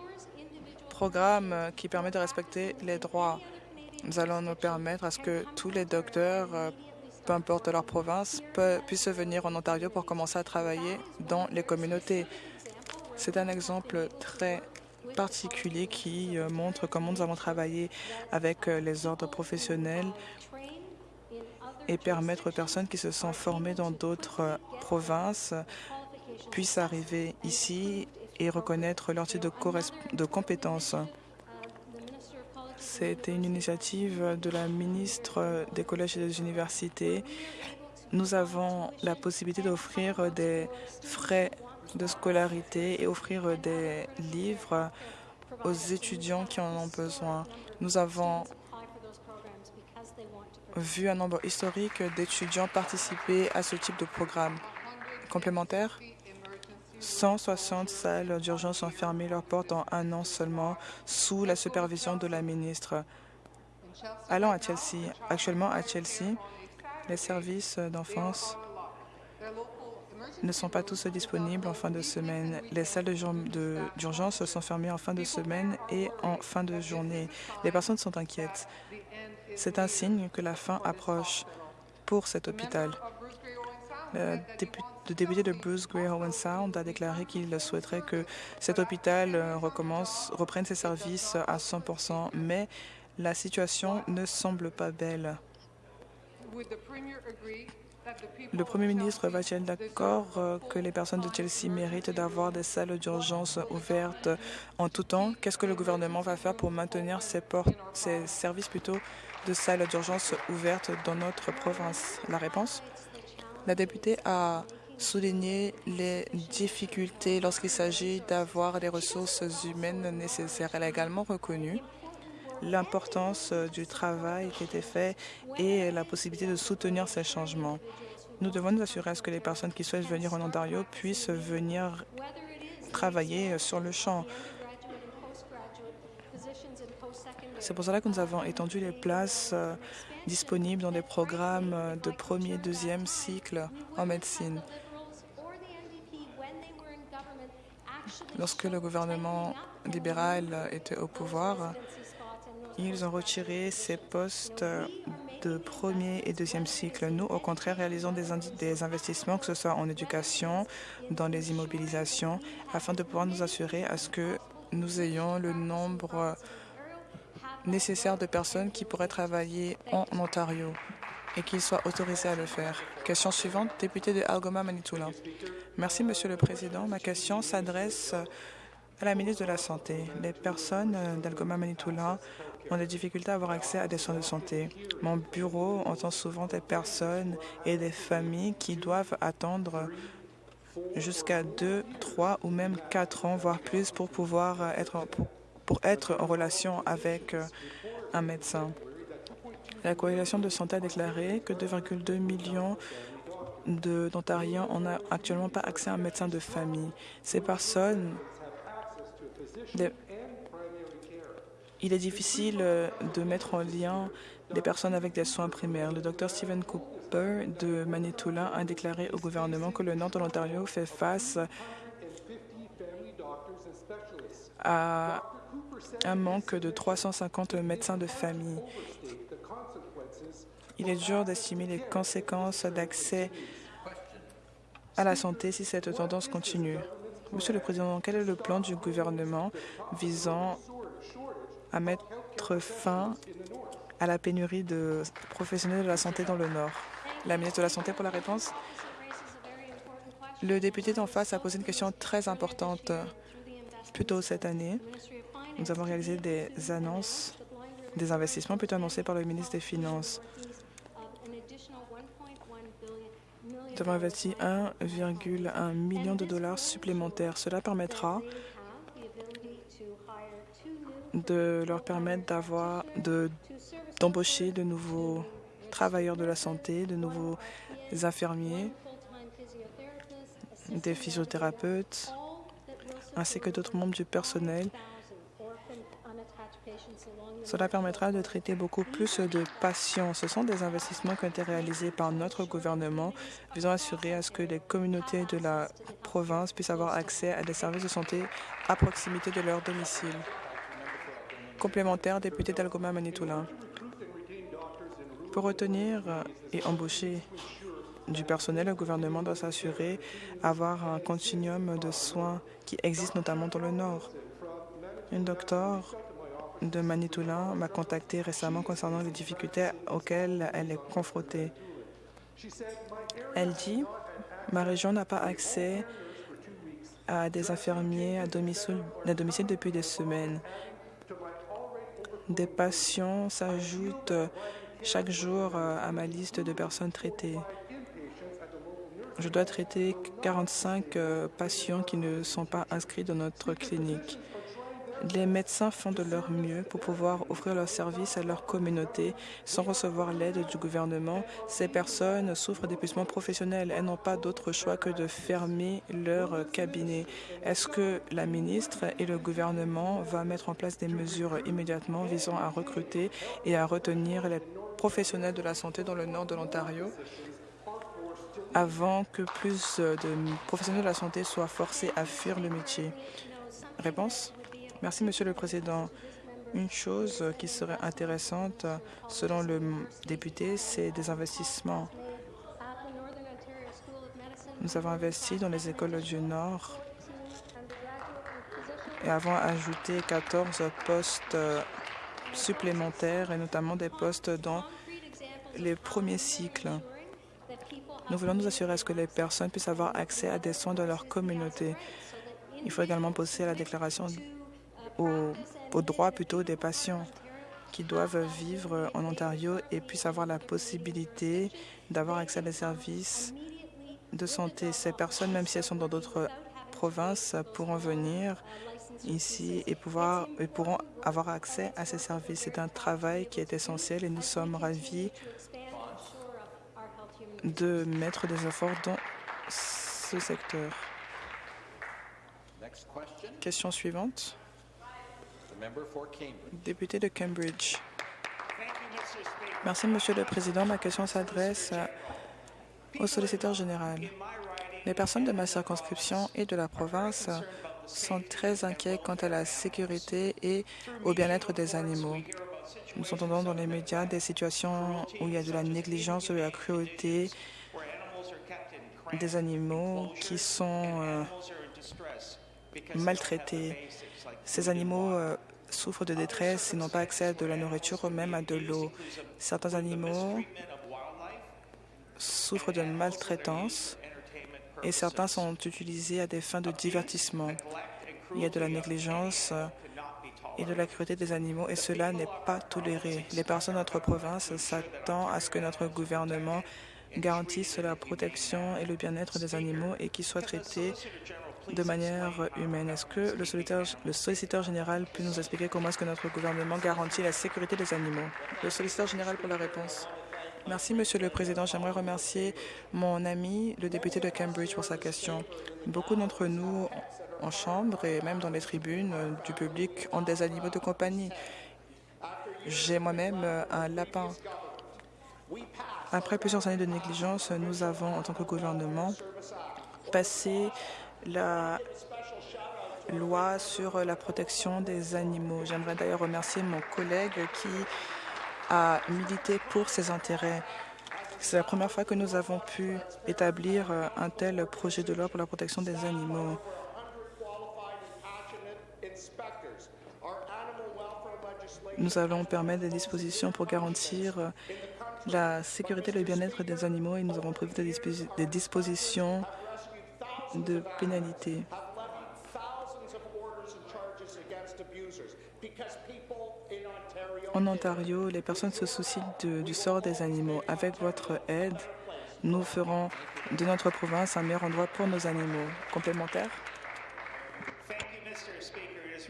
programme euh, qui permet de respecter les droits. Nous allons nous permettre à ce que tous les docteurs, euh, peu importe leur province, puissent venir en Ontario pour commencer à travailler dans les communautés. C'est un exemple très particulier qui euh, montre comment nous avons travaillé avec les ordres professionnels et permettre aux personnes qui se sont formées dans d'autres provinces puissent arriver ici et reconnaître leur titre de, de compétences. C'était une initiative de la ministre des collèges et des universités. Nous avons la possibilité d'offrir des frais de scolarité et offrir des livres aux étudiants qui en ont besoin. Nous avons vu un nombre historique d'étudiants participer à ce type de programme. Complémentaire 160 salles d'urgence ont fermé leurs portes en un an seulement sous la supervision de la ministre. Allons à Chelsea. Actuellement, à Chelsea, les services d'enfance ne sont pas tous disponibles en fin de semaine. Les salles d'urgence sont fermées en fin de semaine et en fin de journée. Les personnes sont inquiètes. C'est un signe que la fin approche pour cet hôpital. Le député de Bruce Gray Owen Sound a déclaré qu'il souhaiterait que cet hôpital euh, recommence, reprenne ses services à 100% mais la situation ne semble pas belle. Le Premier ministre va-t-il d'accord euh, que les personnes de Chelsea méritent d'avoir des salles d'urgence ouvertes en tout temps. Qu'est-ce que le gouvernement va faire pour maintenir ces services plutôt de salles d'urgence ouvertes dans notre province? La réponse? La députée a souligné les difficultés lorsqu'il s'agit d'avoir les ressources humaines nécessaires. Elle a également reconnu l'importance euh, du travail qui était fait et la possibilité de soutenir ces changements. Nous devons nous assurer à ce que les personnes qui souhaitent venir en Ontario puissent venir travailler sur le champ. C'est pour cela que nous avons étendu les places euh, disponibles dans des programmes euh, de premier et deuxième cycle en médecine. Lorsque le gouvernement libéral était au pouvoir, ils ont retiré ces postes de premier et deuxième cycle. Nous, au contraire, réalisons des, investissements, que ce soit en éducation, dans les immobilisations, afin de pouvoir nous assurer à ce que nous ayons le nombre nécessaire de personnes qui pourraient travailler en Ontario et qu'ils soient autorisés à le faire. Question suivante, député de Algoma Manitoula. Merci, Monsieur le Président. Ma question s'adresse à la ministre de la Santé. Les personnes euh, d'Algoma Manitoula ont des difficultés à avoir accès à des soins de santé. Mon bureau entend souvent des personnes et des familles qui doivent attendre jusqu'à deux, trois ou même quatre ans, voire plus, pour pouvoir euh, être, pour être en relation avec euh, un médecin. La Coalition de santé a déclaré que 2,2 millions d'Ontariens n'ont actuellement pas accès à un médecin de famille. Ces personnes des- il est difficile euh, de mettre en lien les personnes avec des soins primaires. Le docteur Stephen Cooper de Manitoulin a déclaré au gouvernement que le nord de l'Ontario fait face à un manque de 350 médecins de famille. Il est dur d'estimer les conséquences d'accès à la santé si cette tendance continue. Monsieur le Président, quel est le plan du gouvernement visant à mettre fin à la pénurie de professionnels de la santé dans le Nord? La ministre de la Santé pour la réponse. Le député d'en face a posé une question très importante. Plus tôt cette année, nous avons réalisé des annonces, des investissements plutôt annoncés par le ministre des Finances. Avons investi 1,1 million de dollars supplémentaires. Cela permettra de leur permettre d'avoir de d'embaucher de nouveaux travailleurs de la santé, de nouveaux infirmiers, des physiothérapeutes, ainsi que d'autres membres du personnel. Cela permettra de traiter beaucoup plus de patients. Ce sont des investissements qui ont été réalisés par notre gouvernement visant à assurer à ce que les communautés de la province puissent avoir accès à des services de santé à proximité de leur domicile. Complémentaire, député d'Algoma Manitoulin. Pour retenir et embaucher du personnel, le gouvernement doit s'assurer d'avoir un continuum de soins qui existe notamment dans le Nord. Une de Manitoulin m'a contacté récemment concernant les difficultés auxquelles elle est confrontée. Elle dit Ma région n'a pas accès à des infirmiers à domicile, à domicile depuis des semaines. Des patients s'ajoutent chaque jour euh, à ma liste de personnes traitées. Je dois traiter 45 euh, patients qui ne sont pas inscrits dans notre clinique. Les médecins font de leur mieux pour pouvoir offrir leurs services à leur communauté sans recevoir l'aide du gouvernement. Ces personnes souffrent d'épuisement professionnel. Elles n'ont pas d'autre choix que de fermer leur cabinet. Est-ce que la ministre et le gouvernement vont mettre en place des mesures immédiatement visant à recruter et à retenir les professionnels de la santé dans le nord de l'Ontario? Avant que plus de professionnels de la santé soient forcés à fuir le métier Réponse Merci, Monsieur le Président. Une chose qui serait intéressante, selon le député, c'est des investissements. Nous avons investi dans les écoles du Nord et avons ajouté 14 postes supplémentaires et notamment des postes dans les premiers cycles. Nous voulons nous assurer que les personnes puissent avoir accès à des soins dans leur communauté. Il faut également poser à la déclaration aux, aux droits plutôt des patients qui doivent vivre en Ontario et puissent avoir la possibilité d'avoir accès à des services de santé. Ces personnes, même si elles sont dans d'autres provinces, pourront venir ici et, pouvoir, et pourront avoir accès à ces services. C'est un travail qui est essentiel et nous sommes ravis de mettre des efforts dans ce secteur. Question suivante. the member for Cambridge. Député de Cambridge. Merci, Monsieur le Président. Ma question s'adresse au solliciteur général. Les personnes de ma circonscription et de la province sont très inquiets quant à la sécurité et au bien-être des animaux. Nous entendons dans les médias des situations où il y a de la négligence, de la cruauté, des animaux qui sont euh, maltraités. Ces animaux euh, souffrent de détresse et n'ont pas accès à de la nourriture ou même à de l'eau. Certains animaux souffrent de maltraitance et certains sont utilisés à des fins de divertissement. Il y a de la négligence et de la cruauté des animaux et cela n'est pas toléré. Les personnes de notre province s'attendent à ce que notre gouvernement garantisse la protection et le bien-être des animaux et qu'ils soient traités de manière humaine. Est-ce que le solliciteur, le solliciteur général peut nous expliquer comment est-ce que notre gouvernement garantit la sécurité des animaux? Le solliciteur général pour la réponse. Merci, Monsieur le Président. J'aimerais remercier mon ami, le député de Cambridge, pour sa question. Beaucoup d'entre nous, en chambre et même dans les tribunes euh, du public, ont des animaux de compagnie. J'ai moi-même euh, un lapin. Après plusieurs années de négligence, nous avons, en tant que gouvernement, passé la loi sur la protection des animaux. J'aimerais d'ailleurs remercier mon collègue qui a milité pour ses intérêts. C'est la première fois que nous avons pu établir euh, un tel projet de loi pour la protection des animaux. Nous allons permettre des dispositions pour garantir euh, la sécurité et le bien-être des animaux et nous avons prévu des, disposi des dispositions de pénalité. En Ontario, les personnes se soucient du sort des animaux. Avec votre aide, nous ferons de notre province un meilleur endroit pour nos animaux. Complémentaire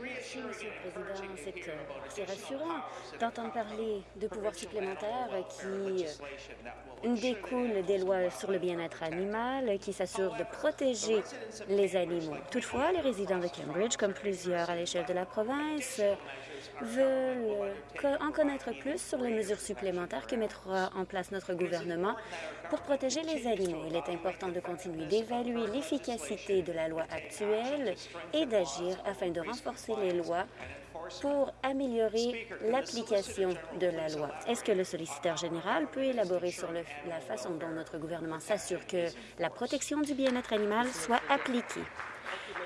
Merci, Monsieur le Président. C'est rassurant d'entendre parler de pouvoirs supplémentaires qui euh, découlent des lois sur le bien-être animal qui s'assurent de protéger les animaux. Toutefois, les résidents de Cambridge, comme plusieurs à l'échelle de la province, veulent en connaître plus sur les mesures supplémentaires que mettra en place notre gouvernement pour protéger les animaux. Il est important de continuer d'évaluer l'efficacité de la loi actuelle et d'agir afin de renforcer les lois pour améliorer l'application de la loi. Est-ce que le solliciteur général peut élaborer sur la façon dont notre gouvernement s'assure que la protection du bien-être animal soit appliquée?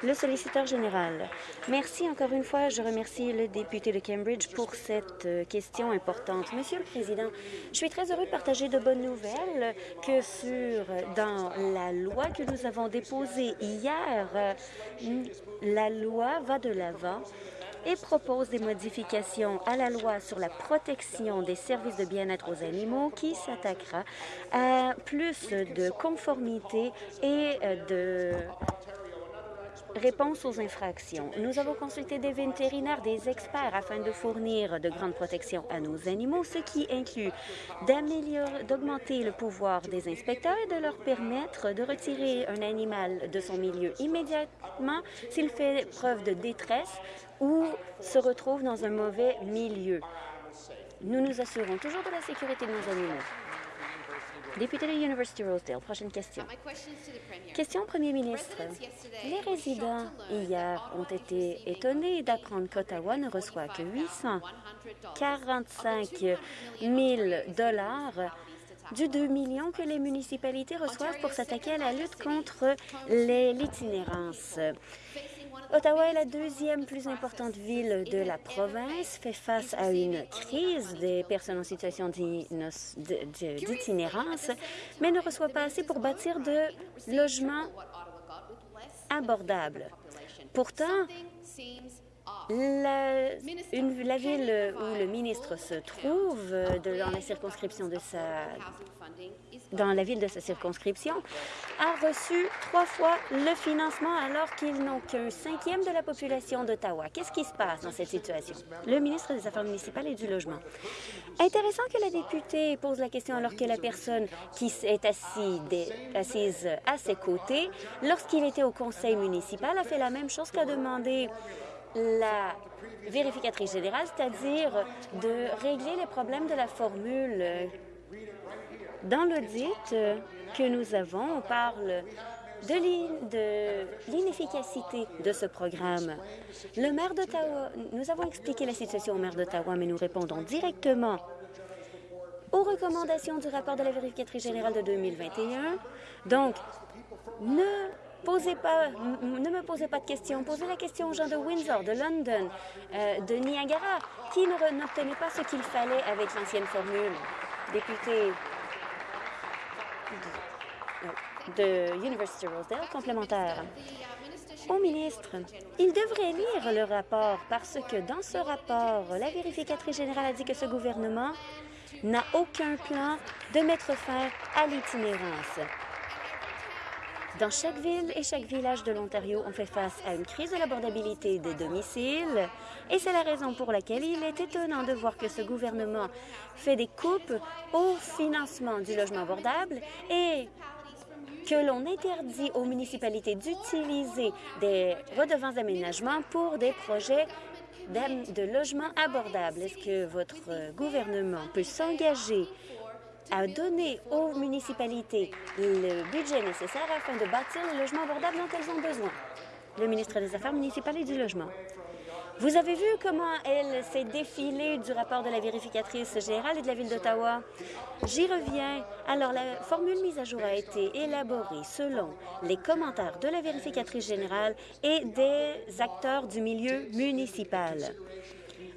Le solliciteur général. Merci encore une fois. Je remercie le député de Cambridge pour cette euh, question importante. Monsieur le Président, je suis très heureux de partager de bonnes nouvelles que sur dans la loi que nous avons déposée hier, euh, la loi va de l'avant et propose des modifications à la loi sur la protection des services de bien-être aux animaux qui s'attaquera à plus de conformité et de Réponse aux infractions. Nous avons consulté des vétérinaires, des experts afin de fournir de grandes protections à nos animaux, ce qui inclut d'augmenter le pouvoir des inspecteurs et de leur permettre de retirer un animal de son milieu immédiatement s'il fait preuve de détresse ou se retrouve dans un mauvais milieu. Nous nous assurons toujours de la sécurité de nos animaux. Député de University Rosedale, prochaine question. Question au Premier ministre. Les résidents hier ont été étonnés d'apprendre qu'Ottawa ne reçoit que 845 000 dollars du 2 millions que les municipalités reçoivent pour s'attaquer à la lutte contre l'itinérance. Ottawa est la deuxième plus importante ville de la province, fait face à une crise des personnes en situation d'itinérance, mais ne reçoit pas assez pour bâtir de logements abordables. Pourtant, la, ville où le ministre se trouve, de, dans la circonscription de sa, dans la ville de sa circonscription, a reçu trois fois le financement alors qu'ils n'ont qu'un cinquième de la population d'Ottawa. Qu'est-ce qui se passe dans cette situation? Le ministre des Affaires municipales et du Logement. Intéressant que la députée pose la question alors que la personne qui est assise à ses côtés, lorsqu'il était au conseil municipal, a fait la même chose qu'a demandé la vérificatrice générale, c'est-à-dire de régler les problèmes de la formule. Dans l'audit que nous avons, on parle de l'inefficacité de ce programme. Le maire d'Ottawa, nous avons expliqué la situation au maire d'Ottawa, mais nous répondons directement aux recommandations du rapport de la vérificatrice générale de 2021. Donc, ne Posez pas, ne me posez pas de questions. Posez la question aux gens de Windsor, de London, euh, de Niagara, qui n'obtenaient pas ce qu'il fallait avec l'ancienne formule. Député de, University Rosedale, complémentaire. Au ministre, il devrait lire le rapport parce que dans ce rapport, la vérificatrice générale a dit que ce gouvernement n'a aucun plan de mettre fin à l'itinérance. Dans chaque ville et chaque village de l'Ontario, on fait face à une crise de l'abordabilité des domiciles et c'est la raison pour laquelle il est étonnant de voir que ce gouvernement fait des coupes au financement du logement abordable et que l'on interdit aux municipalités d'utiliser des redevances d'aménagement pour des projets de logement abordable. Est-ce que votre gouvernement peut s'engager à donner aux municipalités le budget nécessaire afin de bâtir les logements abordables dont elles ont besoin? Le ministre des Affaires municipales et du Logement. Vous avez vu comment elle s'est défilée du rapport de la vérificatrice générale et de la Ville d'Ottawa? J'y reviens. Alors, la formule mise à jour a été élaborée selon les commentaires de la vérificatrice générale et des acteurs du milieu municipal.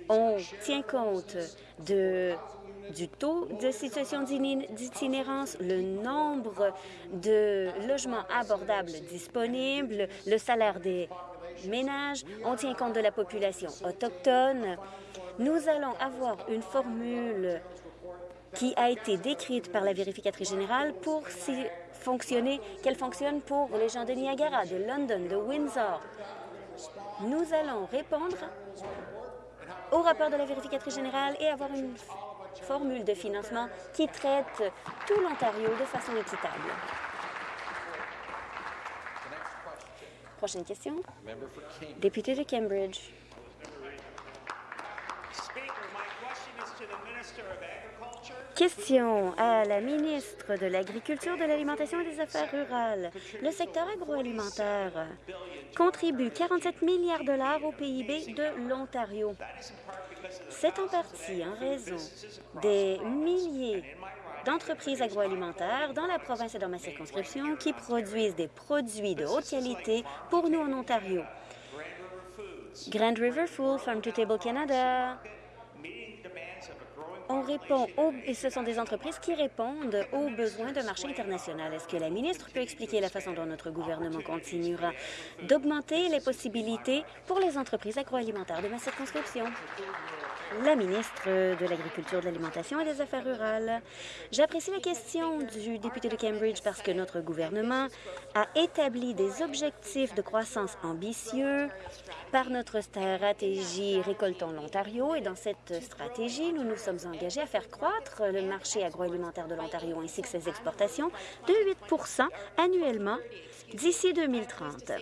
On tient compte du taux de situation d'itinérance, le nombre de logements abordables disponibles, le salaire des on tient compte de la population autochtone. Nous allons avoir une formule qui a été décrite par la vérificatrice générale pour fonctionner, qu'elle fonctionne pour les gens de Niagara, de London, de Windsor. Nous allons répondre au rapport de la vérificatrice générale et avoir une formule de financement qui traite tout l'Ontario de façon équitable. Prochaine question. Député de Cambridge. Question à la ministre de l'Agriculture, de l'Alimentation et des Affaires rurales. Le secteur agroalimentaire contribue 47 milliards de dollars au PIB de l'Ontario. C'est en partie en raison des milliers d'entreprises agroalimentaires dans la province et dans ma circonscription qui produisent des produits de haute qualité pour nous en Ontario. Grand River Food, Farm to Table Canada, on répond et ce sont des entreprises qui répondent aux besoins d'un marché international. Est-ce que la ministre peut expliquer la façon dont notre gouvernement continuera d'augmenter les possibilités pour les entreprises agroalimentaires de ma circonscription? La ministre de l'Agriculture, de l'Alimentation et des Affaires rurales. J'apprécie la question du député de Cambridge parce que notre gouvernement a établi des objectifs de croissance ambitieux par notre stratégie Récoltons l'Ontario et dans cette stratégie, nous nous sommes engagés à faire croître le marché agroalimentaire de l'Ontario ainsi que ses exportations de 8% annuellement d'ici 2030.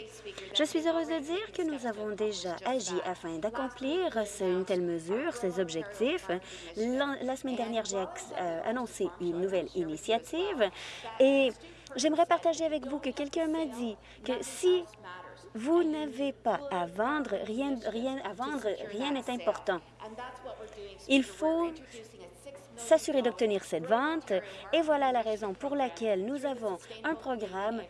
Je suis heureuse de dire que nous avons déjà agi afin d'accomplir une telle mesure, objectifs. La, semaine dernière, j'ai euh, annoncé une nouvelle initiative et j'aimerais partager avec vous que quelqu'un m'a dit que si vous n'avez pas à vendre, rien, rien à vendre, rien n'est important. Il faut s'assurer d'obtenir cette vente et voilà la raison pour laquelle nous avons un programme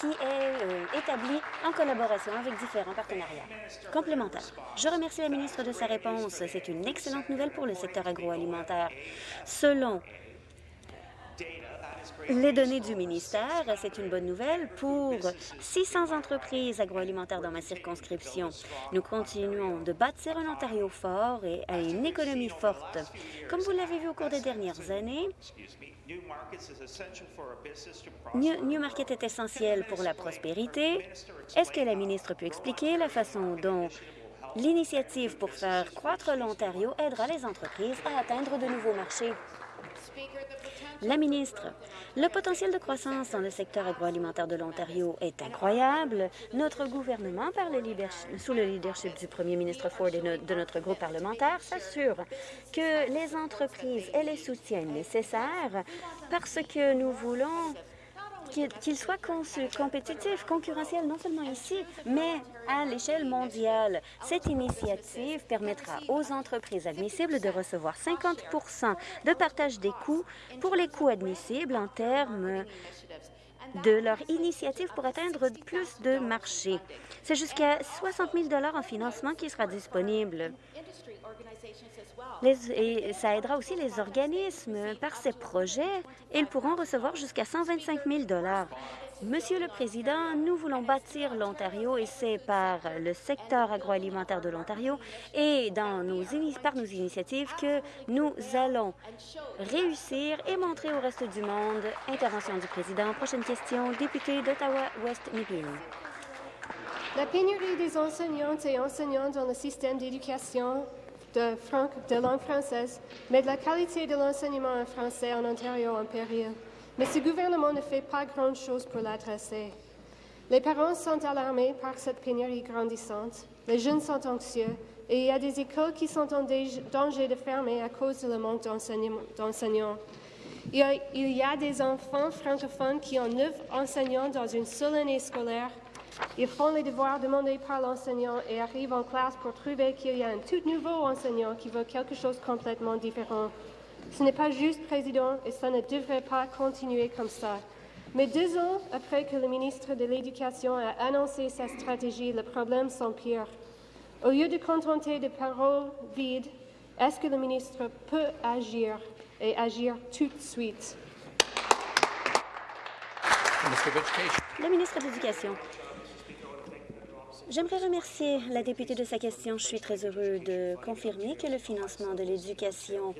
qui est euh, établi en collaboration avec différents partenariats complémentaires. Je remercie la ministre de sa réponse. C'est une excellente nouvelle pour le secteur agroalimentaire. Selon les données du ministère, c'est une bonne nouvelle pour 600 entreprises agroalimentaires dans ma circonscription. Nous continuons de bâtir un Ontario fort et à une économie forte. Comme vous l'avez vu au cours des dernières années, Newmarket est essentiel pour la prospérité. Est-ce que la ministre peut expliquer la façon dont l'initiative pour faire croître l'Ontario aidera les entreprises à atteindre de nouveaux marchés? La ministre, le potentiel de croissance dans le secteur agroalimentaire de l'Ontario est incroyable. Notre gouvernement, sous le leadership du premier ministre Ford et de notre groupe parlementaire, s'assure que les entreprises aient les soutiens nécessaires parce que nous voulons qu'il soit compétitif, concurrentiel, non seulement ici, mais à l'échelle mondiale. Cette initiative permettra aux entreprises admissibles de recevoir 50 de partage des coûts pour les coûts admissibles en termes de leur initiative pour atteindre plus de marchés. C'est jusqu'à 60 000 en financement qui sera disponible. Et ça aidera aussi les organismes. Par ces projets, ils pourront recevoir jusqu'à 125 000 Monsieur le Président, nous voulons bâtir l'Ontario et c'est par le secteur agroalimentaire de l'Ontario et dans nos par nos initiatives que nous allons réussir et montrer au reste du monde. Intervention du Président. Prochaine question, député d'Ottawa-West Nipigon. La pénurie des enseignantes et enseignants dans le système d'éducation de, langue française met la qualité de l'enseignement en français en Ontario en péril. Mais ce gouvernement ne fait pas grand-chose pour l'adresser. Les parents sont alarmés par cette pénurie grandissante, les jeunes sont anxieux et il y a des écoles qui sont en danger de fermer à cause le manque d'enseignants. Il y a des enfants francophones qui ont neuf enseignants dans une seule année scolaire. Ils font les devoirs demandés par l'enseignant et arrivent en classe pour trouver qu'il y a un tout nouveau enseignant qui veut quelque chose de complètement différent. Ce n'est pas juste, Président, et ça ne devrait pas continuer comme ça. Mais deux ans après que le ministre de l'Éducation a annoncé sa stratégie, le problème s'empire. Au lieu de contenter de paroles vides, est-ce que le ministre peut agir et agir tout de suite? Le ministre de l'Éducation. J'aimerais remercier la députée de sa question. Je suis très heureux de confirmer que le financement de l'éducation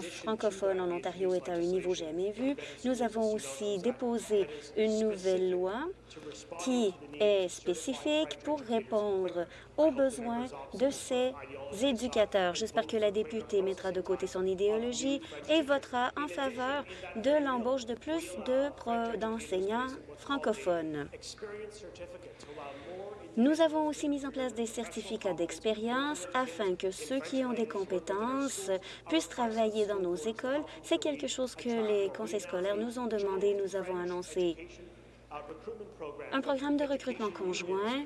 francophone en Ontario est à un niveau jamais vu. Nous avons aussi déposé une nouvelle loi qui est spécifique pour répondre aux besoins de ces éducateurs. J'espère que la députée mettra de côté son idéologie et votera en faveur de l'embauche de plus d'enseignants francophones. Nous avons aussi mis en place des certificats d'expérience afin que ceux qui ont des compétences puissent travailler dans nos écoles. C'est quelque chose que les conseils scolaires nous ont demandé. Nous avons annoncé un programme de recrutement conjoint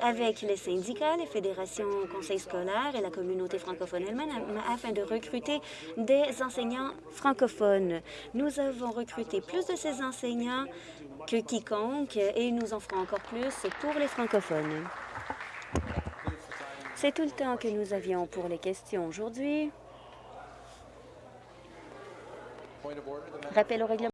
avec les syndicats, les fédérations, conseils scolaires et la communauté francophone elle-même afin de recruter des enseignants francophones. Nous avons recruté plus de ces enseignants que quiconque et nous en ferons encore plus pour les francophones. C'est tout le temps que nous avions pour les questions aujourd'hui. Rappel au règlement.